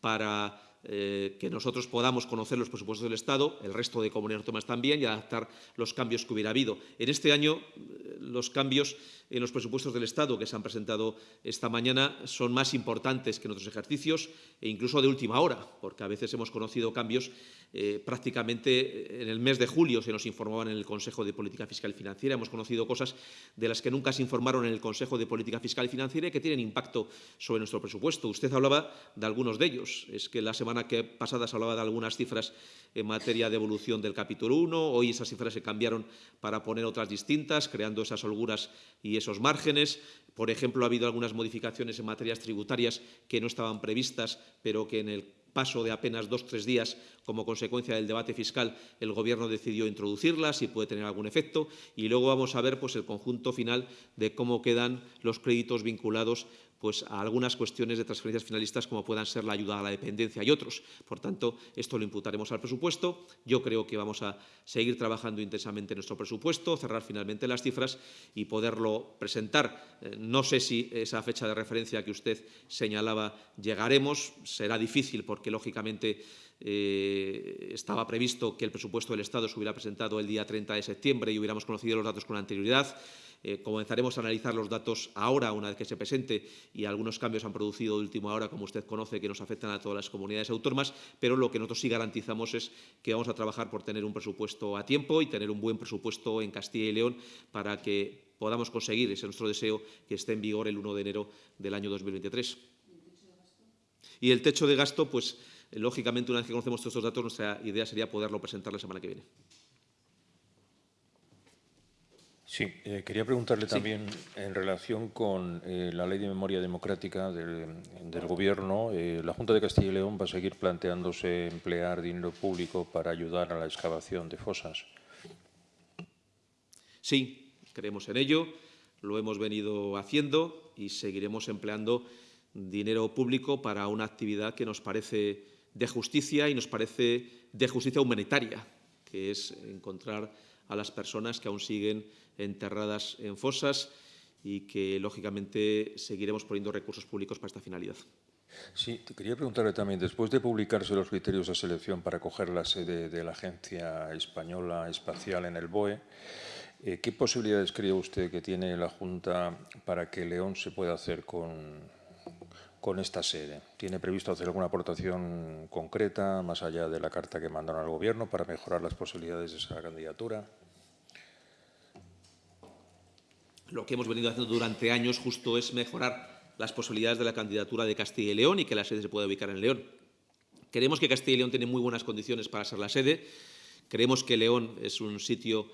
[SPEAKER 1] para eh, que nosotros podamos conocer los presupuestos del Estado, el resto de comunidades autónomas también, y adaptar los cambios que hubiera habido. En este año, eh, los cambios en los presupuestos del Estado que se han presentado esta mañana son más importantes que en otros ejercicios e incluso de última hora, porque a veces hemos conocido cambios eh, prácticamente en el mes de julio se nos informaban en el Consejo de Política Fiscal y Financiera. Hemos conocido cosas de las que nunca se informaron en el Consejo de Política Fiscal y Financiera y que tienen impacto sobre nuestro presupuesto. Usted hablaba de algunos de ellos. Es que la semana que pasada se hablaba de algunas cifras en materia de evolución del capítulo 1. Hoy esas cifras se cambiaron para poner otras distintas, creando esas holguras y esos márgenes. Por ejemplo, ha habido algunas modificaciones en materias tributarias que no estaban previstas, pero que en el paso de apenas dos o tres días como consecuencia del debate fiscal el Gobierno decidió introducirlas y puede tener algún efecto. Y luego vamos a ver pues, el conjunto final de cómo quedan los créditos vinculados pues, a algunas cuestiones de transferencias finalistas como puedan ser la ayuda a la dependencia y otros. Por tanto, esto lo imputaremos al presupuesto. Yo creo que vamos a seguir trabajando intensamente en nuestro presupuesto, cerrar finalmente las cifras y poderlo presentar. Eh, no sé si esa fecha de referencia que usted señalaba llegaremos. Será difícil porque, lógicamente, eh, estaba previsto que el presupuesto del Estado se hubiera presentado el día 30 de septiembre y hubiéramos conocido los datos con anterioridad. Eh, comenzaremos a analizar los datos ahora, una vez que se presente, y algunos cambios han producido de última hora, como usted conoce, que nos afectan a todas las comunidades autónomas, pero lo que nosotros sí garantizamos es que vamos a trabajar por tener un presupuesto a tiempo y tener un buen presupuesto en Castilla y León para que podamos conseguir, ese es nuestro deseo, que esté en vigor el 1 de enero del año 2023. Y el techo de gasto, pues, lógicamente, una vez que conocemos todos estos datos, nuestra idea sería poderlo presentar la semana que viene.
[SPEAKER 5] Sí, eh, quería preguntarle también en relación con eh, la Ley de Memoria Democrática del, Gobierno. Eh, la Junta de Castilla y León va a seguir planteándose emplear dinero público para ayudar a la excavación de fosas.
[SPEAKER 1] Sí, creemos en ello, lo hemos venido haciendo y seguiremos empleando dinero público para una actividad que nos parece de justicia y nos parece de justicia humanitaria, que es encontrar a las personas que aún siguen enterradas en fosas y que, lógicamente, seguiremos poniendo recursos públicos para esta finalidad.
[SPEAKER 5] Sí, quería preguntarle también, después de publicarse los criterios de selección para coger la sede de la Agencia Española Espacial en el BOE, eh, ¿qué posibilidades cree usted que tiene la Junta para que León se pueda hacer con, con esta sede? ¿Tiene previsto hacer alguna aportación concreta, más allá de la carta que mandaron al Gobierno, para mejorar las posibilidades de esa candidatura?
[SPEAKER 1] Lo que hemos venido haciendo durante años justo es mejorar las posibilidades de la candidatura de Castilla y León y que la sede se pueda ubicar en León. Creemos que Castilla y León tiene muy buenas condiciones para ser la sede. Creemos que León es un sitio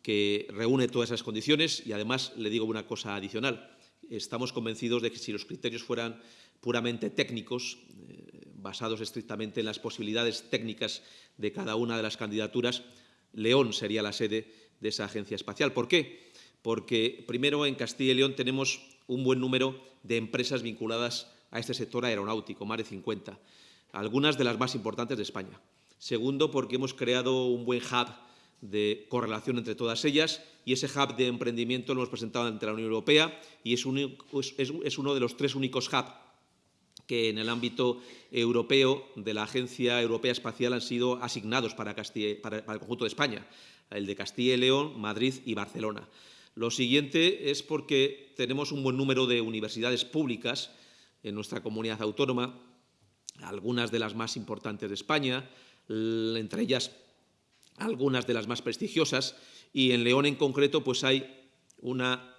[SPEAKER 1] que reúne todas esas condiciones y, además, le digo una cosa adicional. Estamos convencidos de que si los criterios fueran puramente técnicos, eh, basados estrictamente en las posibilidades técnicas de cada una de las candidaturas, León sería la sede de esa agencia espacial. ¿Por qué? Porque, primero, en Castilla y León tenemos un buen número de empresas vinculadas a este sector aeronáutico, más de 50, algunas de las más importantes de España. Segundo, porque hemos creado un buen hub de correlación entre todas ellas y ese hub de emprendimiento lo hemos presentado ante la Unión Europea y es, uno de los tres únicos hubs que en el ámbito europeo de la Agencia Europea Espacial han sido asignados para, para, el conjunto de España, el de Castilla y León, Madrid y Barcelona. Lo siguiente es porque tenemos un buen número de universidades públicas en nuestra comunidad autónoma, algunas de las más importantes de España, entre ellas algunas de las más prestigiosas, y en León en concreto pues hay una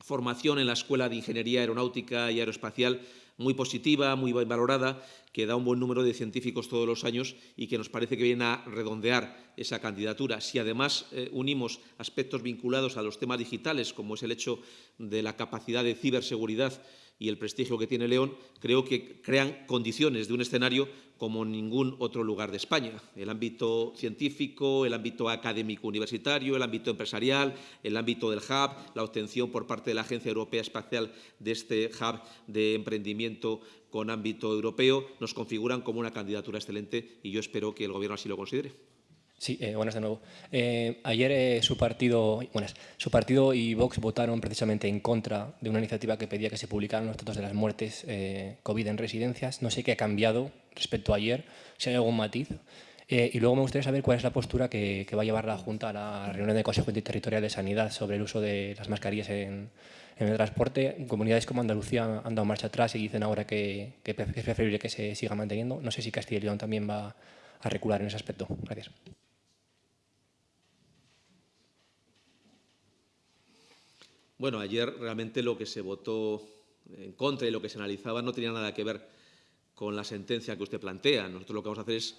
[SPEAKER 1] formación en la Escuela de Ingeniería Aeronáutica y Aeroespacial muy positiva, muy valorada, que da un buen número de científicos todos los años y que nos parece que viene a redondear esa candidatura. Si además eh, unimos aspectos vinculados a los temas digitales, como es el hecho de la capacidad de ciberseguridad y el prestigio que tiene León, creo que crean condiciones de un escenario como ningún otro lugar de España. El ámbito científico, el ámbito académico universitario, el ámbito empresarial, el ámbito del hub, la obtención por parte de la Agencia Europea Espacial de este hub de emprendimiento con ámbito europeo, nos configuran como una candidatura excelente y yo espero que el Gobierno así lo considere.
[SPEAKER 3] Sí, eh, buenas de nuevo. Eh, ayer eh, su, partido, buenas, su partido y Vox votaron precisamente en contra de una iniciativa que pedía que se publicaran los datos de las muertes COVID en residencias. No sé qué ha cambiado respecto a ayer, si hay algún matiz. y luego me gustaría saber cuál es la postura que, va a llevar la Junta a la reunión del Consejo Interterritorial de Sanidad sobre el uso de las mascarillas en, el transporte. Comunidades como Andalucía han dado marcha atrás y dicen ahora que, que es preferible que se siga manteniendo. No sé si Castilla y León también va a recular en ese aspecto. Gracias.
[SPEAKER 1] Bueno, ayer realmente lo que se votó en contra y lo que se analizaba no tenía nada que ver con la sentencia que usted plantea. Nosotros lo que vamos a hacer es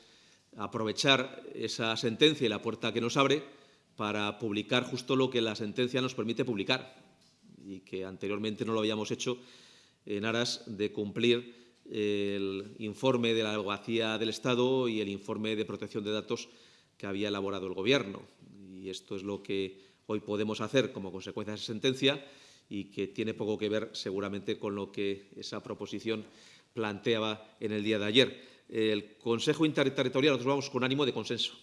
[SPEAKER 1] aprovechar esa sentencia y la puerta que nos abre para publicar justo lo que la sentencia nos permite publicar y que anteriormente no lo habíamos hecho en aras de cumplir el informe de la abogacía del Estado y el informe de protección de datos que había elaborado el Gobierno. Y esto es lo que hoy podemos hacer como consecuencia de esa sentencia y que tiene poco que ver seguramente con lo que esa proposición planteaba en el día de ayer. El Consejo Interterritorial, nosotros vamos con ánimo de consenso,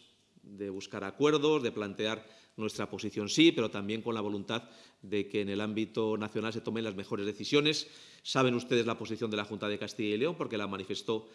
[SPEAKER 1] de buscar acuerdos, de plantear nuestra posición sí, pero también con la voluntad de que en el ámbito nacional se tomen las mejores decisiones. Saben ustedes la posición de la Junta de Castilla y León, porque la manifestó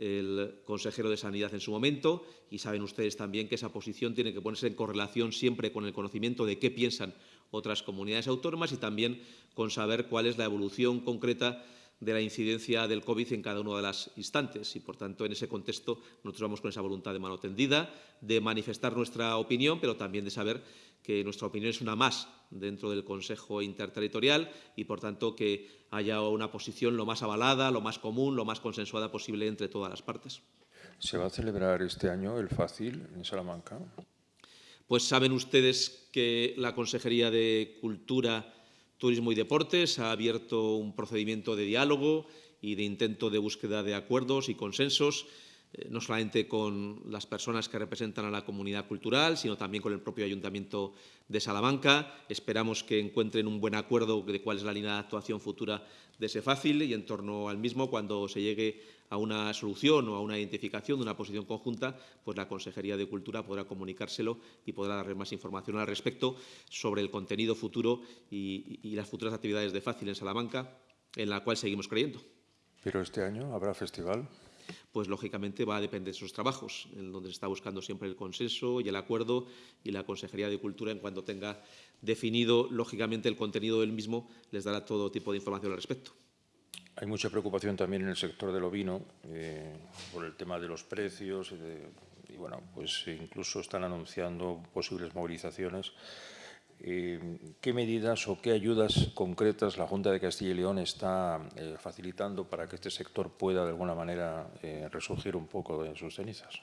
[SPEAKER 1] el consejero de Sanidad en su momento, y saben ustedes también que esa posición tiene que ponerse en correlación siempre con el conocimiento de qué piensan otras comunidades autónomas y también con saber cuál es la evolución concreta de la incidencia del COVID en cada uno de las instantes. Y, por tanto, en ese contexto, nosotros vamos con esa voluntad de mano tendida, de manifestar nuestra opinión, pero también de saber que nuestra opinión es una más dentro del Consejo Interterritorial y, por tanto, que haya una posición lo más avalada, lo más común, lo más consensuada posible entre todas las partes.
[SPEAKER 5] ¿Se va a celebrar este año el FACIL en Salamanca?
[SPEAKER 1] Pues saben ustedes que la Consejería de Cultura Turismo y Deportes ha abierto un procedimiento de diálogo y de intento de búsqueda de acuerdos y consensos, eh, no solamente con las personas que representan a la comunidad cultural, sino también con el propio Ayuntamiento de Salamanca. Esperamos que encuentren un buen acuerdo de cuál es la línea de actuación futura de ese fácil y en torno al mismo, cuando se llegue a una solución o a una identificación de una posición conjunta, pues la Consejería de Cultura podrá comunicárselo y podrá darle más información al respecto sobre el contenido futuro y, y las futuras actividades de Fácil en Salamanca, en la cual seguimos creyendo.
[SPEAKER 5] ¿Pero este año habrá festival?
[SPEAKER 1] Pues lógicamente va a depender de sus trabajos, en donde se está buscando siempre el consenso y el acuerdo y la Consejería de Cultura, en cuanto tenga definido lógicamente el contenido del mismo, les dará todo tipo de información al respecto.
[SPEAKER 5] Hay mucha preocupación también en el sector del ovino eh, por el tema de los precios y, bueno, pues incluso están anunciando posibles movilizaciones. Eh, ¿Qué medidas o qué ayudas concretas la Junta de Castilla y León está eh, facilitando para que este sector pueda de alguna manera eh, resurgir un poco de sus cenizas?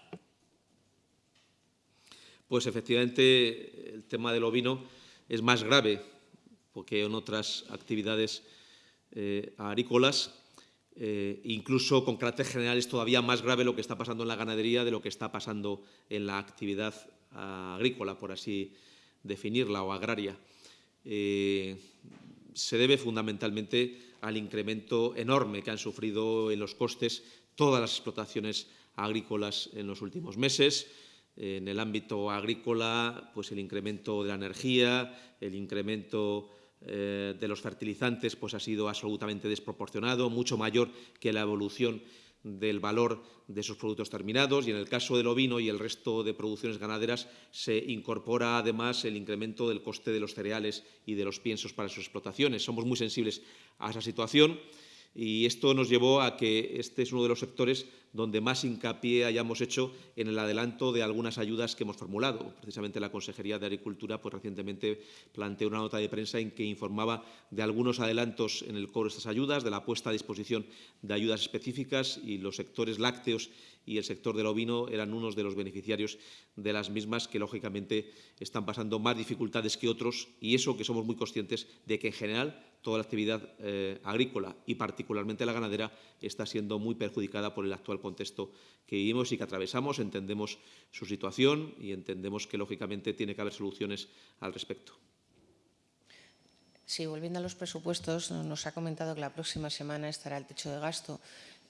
[SPEAKER 1] Pues efectivamente el tema del ovino es más grave porque en otras actividades eh, agrícolas. Incluso con carácter general es todavía más grave lo que está pasando en la ganadería de lo que está pasando en la actividad agrícola, por así definirla, o agraria. Eh, se debe fundamentalmente al incremento enorme que han sufrido en los costes todas las explotaciones agrícolas en los últimos meses. En el ámbito agrícola, pues el incremento de la energía, el incremento eh, de los fertilizantes pues ha sido absolutamente desproporcionado, mucho mayor que la evolución del valor de esos productos terminados y en el caso del ovino y el resto de producciones ganaderas se incorpora además el incremento del coste de los cereales y de los piensos para sus explotaciones. Somos muy sensibles a esa situación y esto nos llevó a que este es uno de los sectores donde más hincapié hayamos hecho en el adelanto de algunas ayudas que hemos formulado. Precisamente la Consejería de Agricultura pues, recientemente planteó una nota de prensa en que informaba de algunos adelantos en el cobro de estas ayudas, de la puesta a disposición de ayudas específicas y los sectores lácteos y el sector del ovino eran unos de los beneficiarios de las mismas que, lógicamente, están pasando más dificultades que otros y eso que somos muy conscientes de que, en general, toda la actividad eh, agrícola y particularmente la ganadera está siendo muy perjudicada por el actual contexto que vivimos y que atravesamos. Entendemos su situación y entendemos que, lógicamente, tiene que haber soluciones al respecto.
[SPEAKER 6] Sí, volviendo a los presupuestos, nos ha comentado que la próxima semana estará el techo de gasto.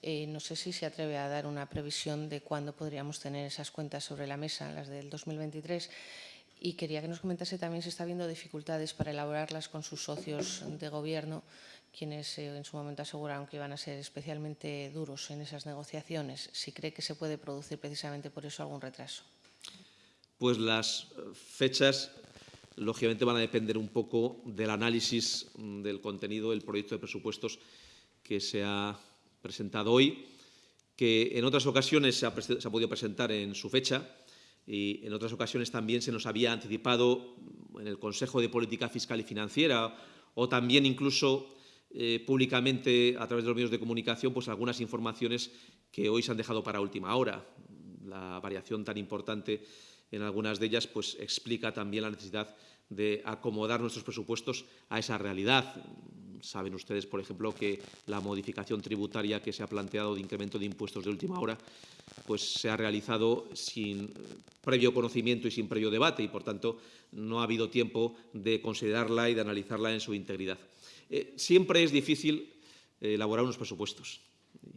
[SPEAKER 6] Eh, no sé si se atreve a dar una previsión de cuándo podríamos tener esas cuentas sobre la mesa, las del 2023. Y quería que nos comentase también si está habiendo dificultades para elaborarlas con sus socios de gobierno, quienes eh, en su momento aseguraron que iban a ser especialmente duros en esas negociaciones. Si cree que se puede producir precisamente por eso algún retraso.
[SPEAKER 1] Pues las eh, fechas, lógicamente, van a depender un poco del análisis mm, del contenido del proyecto de presupuestos que se ha presentado hoy, que en otras ocasiones se ha, podido presentar en su fecha, y en otras ocasiones también se nos había anticipado en el Consejo de Política Fiscal y Financiera o también incluso eh, públicamente a través de los medios de comunicación pues algunas informaciones que hoy se han dejado para última hora. La variación tan importante en algunas de ellas pues explica también la necesidad de acomodar nuestros presupuestos a esa realidad. Saben ustedes, por ejemplo, que la modificación tributaria que se ha planteado de incremento de impuestos de última hora pues se ha realizado sin previo conocimiento y sin previo debate y, por tanto, no ha habido tiempo de considerarla y de analizarla en su integridad. Eh, siempre es difícil eh, elaborar unos presupuestos.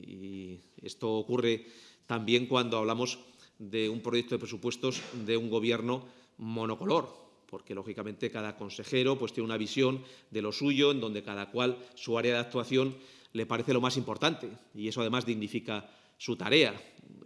[SPEAKER 1] Y esto ocurre también cuando hablamos de un proyecto de presupuestos de un gobierno monocolor, porque lógicamente cada consejero pues, tiene una visión de lo suyo, en donde cada cual su área de actuación le parece lo más importante y eso además dignifica su tarea.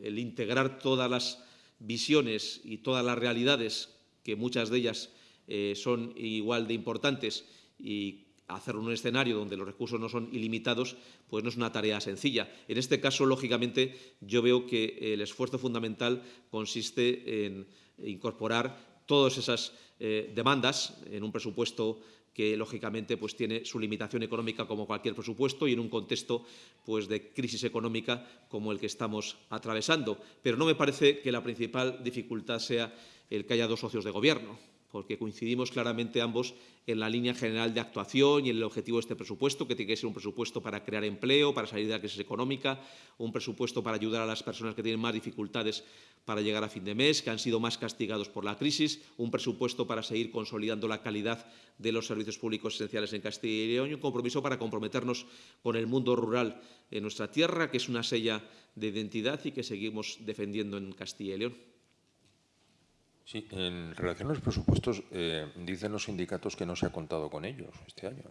[SPEAKER 1] El integrar todas las visiones y todas las realidades, que muchas de ellas eh, son igual de importantes, y hacer un escenario donde los recursos no son ilimitados, pues no es una tarea sencilla. En este caso, lógicamente, yo veo que el esfuerzo fundamental consiste en incorporar todas esas eh, demandas en un presupuesto que lógicamente pues, tiene su limitación económica como cualquier presupuesto y en un contexto pues, de crisis económica como el que estamos atravesando. Pero no me parece que la principal dificultad sea el que haya dos socios de gobierno porque coincidimos claramente ambos en la línea general de actuación y en el objetivo de este presupuesto, que tiene que ser un presupuesto para crear empleo, para salir de la crisis económica, un presupuesto para ayudar a las personas que tienen más dificultades para llegar a fin de mes, que han sido más castigados por la crisis, un presupuesto para seguir consolidando la calidad de los servicios públicos esenciales en Castilla y León y un compromiso para comprometernos con el mundo rural en nuestra tierra, que es una sella de identidad y que seguimos defendiendo en Castilla y León.
[SPEAKER 5] Sí, en relación a los presupuestos, eh, dicen los sindicatos que no se ha contado con ellos este año.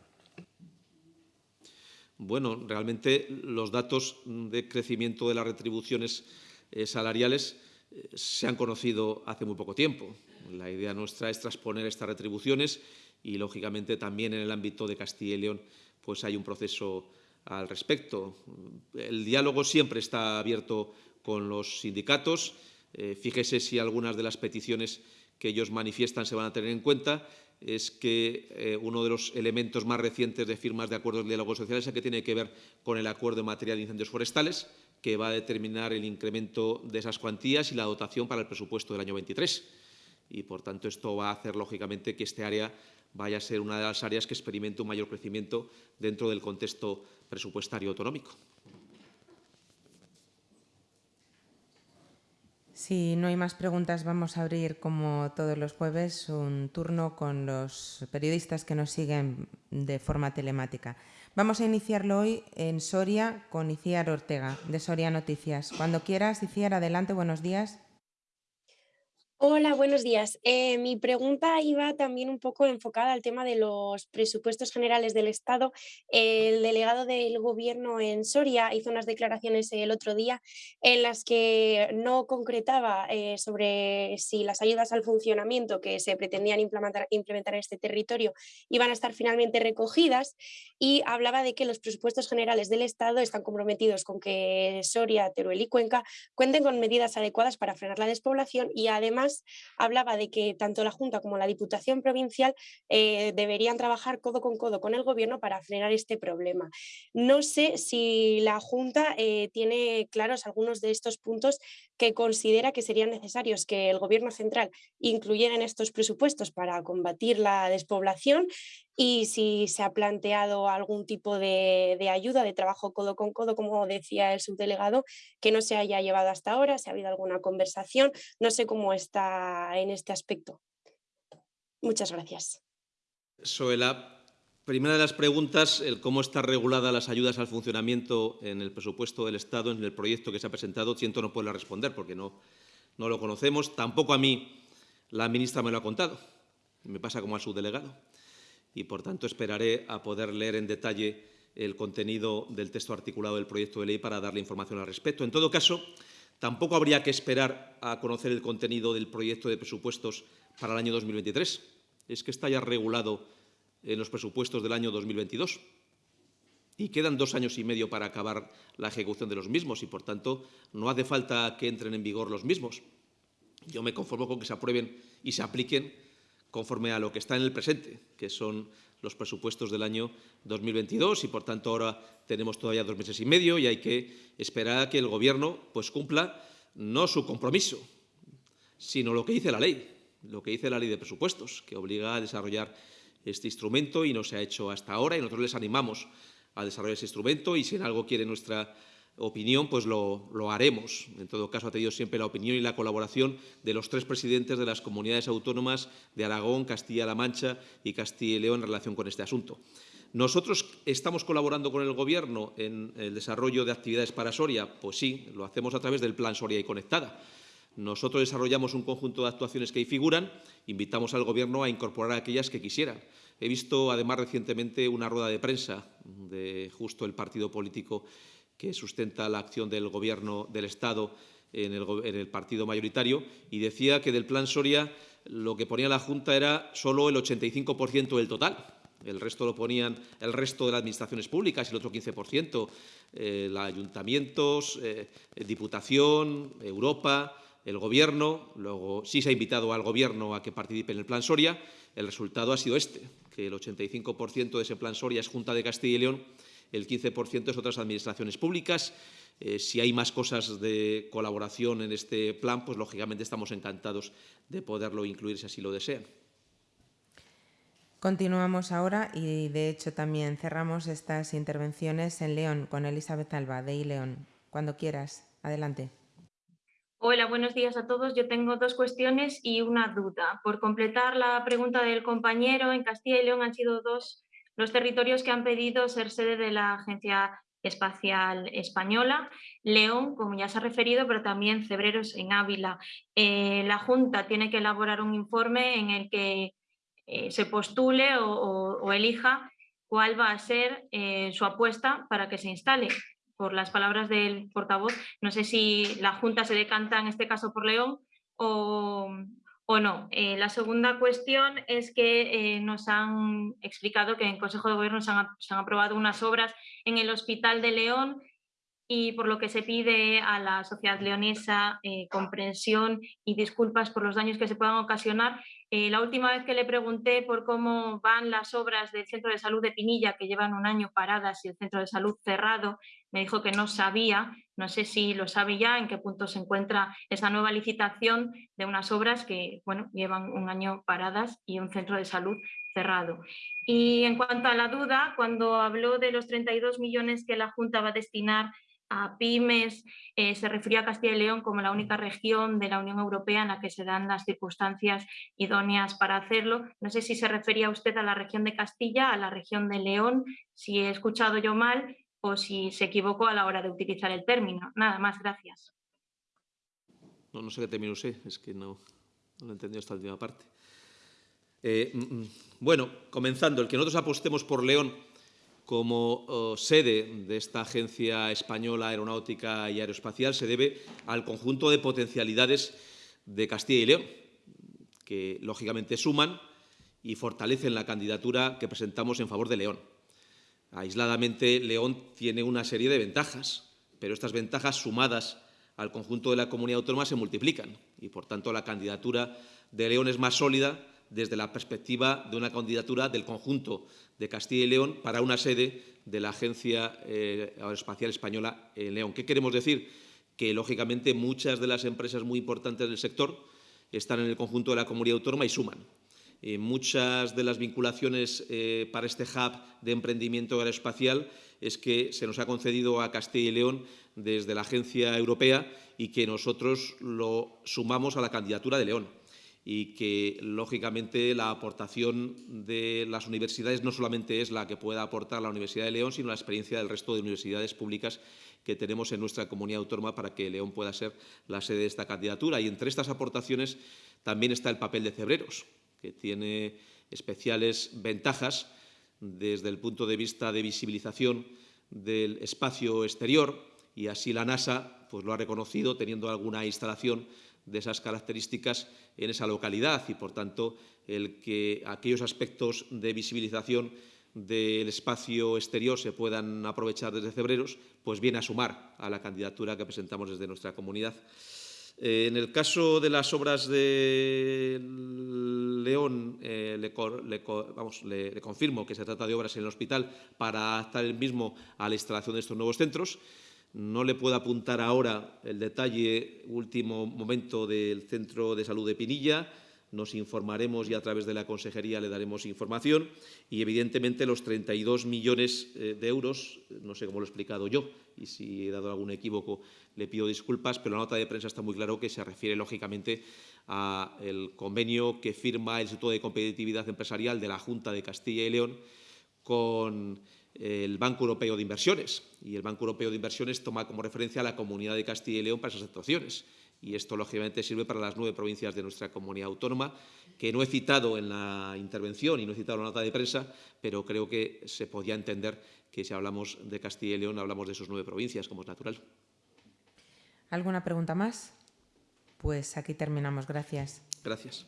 [SPEAKER 1] Bueno, realmente los datos de crecimiento de las retribuciones eh, salariales eh, se han conocido hace muy poco tiempo. La idea nuestra es transponer estas retribuciones y, lógicamente, también en el ámbito de Castilla y León pues hay un proceso al respecto. El diálogo siempre está abierto con los sindicatos eh, fíjese si algunas de las peticiones que ellos manifiestan se van a tener en cuenta es que eh, uno de los elementos más recientes de firmas de acuerdos de diálogo social es el que tiene que ver con el acuerdo en materia de incendios forestales, que va a determinar el incremento de esas cuantías y la dotación para el presupuesto del año 23. Y, por tanto, esto va a hacer, lógicamente, que este área vaya a ser una de las áreas que experimente un mayor crecimiento dentro del contexto presupuestario autonómico.
[SPEAKER 7] Si no hay más preguntas, vamos a abrir, como todos los jueves, un turno con los periodistas que nos siguen de forma telemática. Vamos a iniciarlo hoy en Soria con Iciar Ortega, de Soria Noticias. Cuando quieras, Iciar, adelante, buenos días.
[SPEAKER 8] Hola, buenos días. Eh, mi pregunta iba también un poco enfocada al tema de los presupuestos generales del Estado. El delegado del Gobierno en Soria hizo unas declaraciones el otro día en las que no concretaba eh, sobre si las ayudas al funcionamiento que se pretendían implementar, implementar en este territorio iban a estar finalmente recogidas y hablaba de que los presupuestos generales del Estado están comprometidos con que Soria, Teruel y Cuenca cuenten con medidas adecuadas para frenar la despoblación y además hablaba de que tanto la Junta como la Diputación Provincial eh, deberían trabajar codo con codo con el Gobierno para frenar este problema. No sé si la Junta eh, tiene claros algunos de estos puntos que considera que serían necesarios que el Gobierno central incluyera en estos presupuestos para combatir la despoblación y si se ha planteado algún tipo de, ayuda, de trabajo codo con codo, como decía el subdelegado, que no se haya llevado hasta ahora, si ha habido alguna conversación, no sé cómo está en este aspecto. Muchas gracias.
[SPEAKER 1] Sobre la primera de las preguntas, el cómo están reguladas las ayudas al funcionamiento en el presupuesto del Estado, en el proyecto que se ha presentado, siento no puedo responder porque no, no lo conocemos. Tampoco a mí la ministra me lo ha contado. Me pasa como al subdelegado y, por tanto, esperaré a poder leer en detalle el contenido del texto articulado del proyecto de ley para darle información al respecto. En todo caso, tampoco habría que esperar a conocer el contenido del proyecto de presupuestos para el año 2023. Es que está ya regulado en los presupuestos del año 2022 y quedan dos años y medio para acabar la ejecución de los mismos y, por tanto, no hace falta que entren en vigor los mismos. Yo me conformo con que se aprueben y se apliquen conforme a lo que está en el presente, que son los presupuestos del año 2022 y, por tanto, ahora tenemos todavía dos meses y medio y hay que esperar a que el Gobierno pues, cumpla no su compromiso, sino lo que dice la ley, lo que dice la ley de presupuestos, que obliga a desarrollar este instrumento y no se ha hecho hasta ahora y nosotros les animamos a desarrollar ese instrumento y si en algo quiere nuestra opinión, pues lo, haremos. En todo caso, ha tenido siempre la opinión y la colaboración de los tres presidentes de las comunidades autónomas de Aragón, Castilla-La Mancha y Castilla y León en relación con este asunto. ¿Nosotros estamos colaborando con el Gobierno en el desarrollo de actividades para Soria? Pues sí, lo hacemos a través del Plan Soria y Conectada. Nosotros desarrollamos un conjunto de actuaciones que ahí figuran, invitamos al Gobierno a incorporar aquellas que quisieran. He visto, además, recientemente una rueda de prensa de justo el partido político que sustenta la acción del Gobierno del Estado en el, partido mayoritario y decía que del Plan Soria lo que ponía la Junta era solo el 85% del total el resto lo ponían el resto de las administraciones públicas el otro 15%, eh, ayuntamientos, eh, Diputación, Europa, el Gobierno. Luego sí se ha invitado al Gobierno a que participe en el Plan Soria. El resultado ha sido este, que el 85% de ese Plan Soria es Junta de Castilla y León, el 15% es otras administraciones públicas. Eh, si hay más cosas de colaboración en este plan, pues lógicamente estamos encantados de poderlo incluir si así lo desean.
[SPEAKER 7] Continuamos ahora y, de hecho, también cerramos estas intervenciones en León con Elizabeth Alba, de iLeón. Cuando quieras, adelante.
[SPEAKER 9] Hola, buenos días a todos. Yo tengo dos cuestiones y una duda. Por completar la pregunta del compañero, en Castilla y León han sido dos los territorios que han pedido ser sede de la Agencia Espacial Española, León, como ya se ha referido, pero también Cebreros en Ávila. Eh, la Junta tiene que elaborar un informe en el que eh, se postule o, elija cuál va a ser eh, su apuesta para que se instale. Por las palabras del portavoz, no sé si la Junta se decanta en este caso por León o, no. Eh, la segunda cuestión es que nos han explicado que en Consejo de Gobierno se han, aprobado unas obras en el Hospital de León y por lo que se pide a la sociedad leonesa comprensión y disculpas por los daños que se puedan ocasionar eh, la última vez que le pregunté por cómo van las obras del Centro de Salud de Pinilla, que llevan un año paradas y el Centro de Salud cerrado, me dijo que no sabía, no sé si lo sabe ya, en qué punto se encuentra esa nueva licitación de unas obras que bueno, llevan un año paradas y un centro de salud cerrado. Y en cuanto a la duda, cuando habló de los 32 millones que la Junta va a destinar a pymes, eh, se refería a Castilla y León como la única región de la Unión Europea en la que se dan las circunstancias idóneas para hacerlo. No sé si se refería usted a la región de Castilla, a la región de León, si he escuchado yo mal o si se equivocó a la hora de utilizar el término. Nada más, gracias.
[SPEAKER 1] No, no sé qué término es que no, no he entendido esta última parte. Eh, mm, mm, bueno, comenzando, el que nosotros apostemos por León como oh, sede de esta Agencia Española Aeronáutica y Aeroespacial se debe al conjunto de potencialidades de Castilla y León, que lógicamente suman y fortalecen la candidatura que presentamos en favor de León. Aisladamente, León tiene una serie de ventajas, pero estas ventajas sumadas al conjunto de la comunidad autónoma se multiplican y, por tanto, la candidatura de León es más sólida desde la perspectiva de una candidatura del conjunto de Castilla y León para una sede de la Agencia eh, Aeroespacial Española en León. ¿Qué queremos decir? Que, lógicamente, muchas de las empresas muy importantes del sector están en el conjunto de la comunidad autónoma y suman. Eh, muchas de las vinculaciones eh, para este hub de emprendimiento aeroespacial es que se nos ha concedido a Castilla y León desde la Agencia Europea y que nosotros lo sumamos a la candidatura de León y que, lógicamente, la aportación de las universidades no solamente es la que pueda aportar la Universidad de León, sino la experiencia del resto de universidades públicas que tenemos en nuestra comunidad autónoma para que León pueda ser la sede de esta candidatura. Y entre estas aportaciones también está el papel de Cebreros, que tiene especiales ventajas desde el punto de vista de visibilización del espacio exterior y así la NASA pues, lo ha reconocido teniendo alguna instalación de esas características en esa localidad y, por tanto, el que aquellos aspectos de visibilización del espacio exterior se puedan aprovechar desde Cebreros, pues viene a sumar a la candidatura que presentamos desde nuestra comunidad. Eh, en el caso de las obras de León, eh, le, le, confirmo que se trata de obras en el hospital para adaptar el mismo a la instalación de estos nuevos centros. No le puedo apuntar ahora el detalle último momento del Centro de Salud de Pinilla. Nos informaremos y a través de la Consejería le daremos información. Y, evidentemente, los 32 millones eh, de euros, no sé cómo lo he explicado yo, y si he dado algún equívoco le pido disculpas, pero la nota de prensa está muy claro que se refiere, lógicamente, al convenio que firma el Instituto de Competitividad Empresarial de la Junta de Castilla y León con el Banco Europeo de Inversiones. Y el Banco Europeo de Inversiones toma como referencia a la Comunidad de Castilla y León para esas actuaciones. Y esto, lógicamente, sirve para las nueve provincias de nuestra comunidad autónoma, que no he citado en la intervención y no he citado en la nota de prensa, pero creo que se podía entender que si hablamos de Castilla y León hablamos de sus nueve provincias, como es natural.
[SPEAKER 7] ¿Alguna pregunta más? Pues aquí terminamos. Gracias.
[SPEAKER 1] Gracias.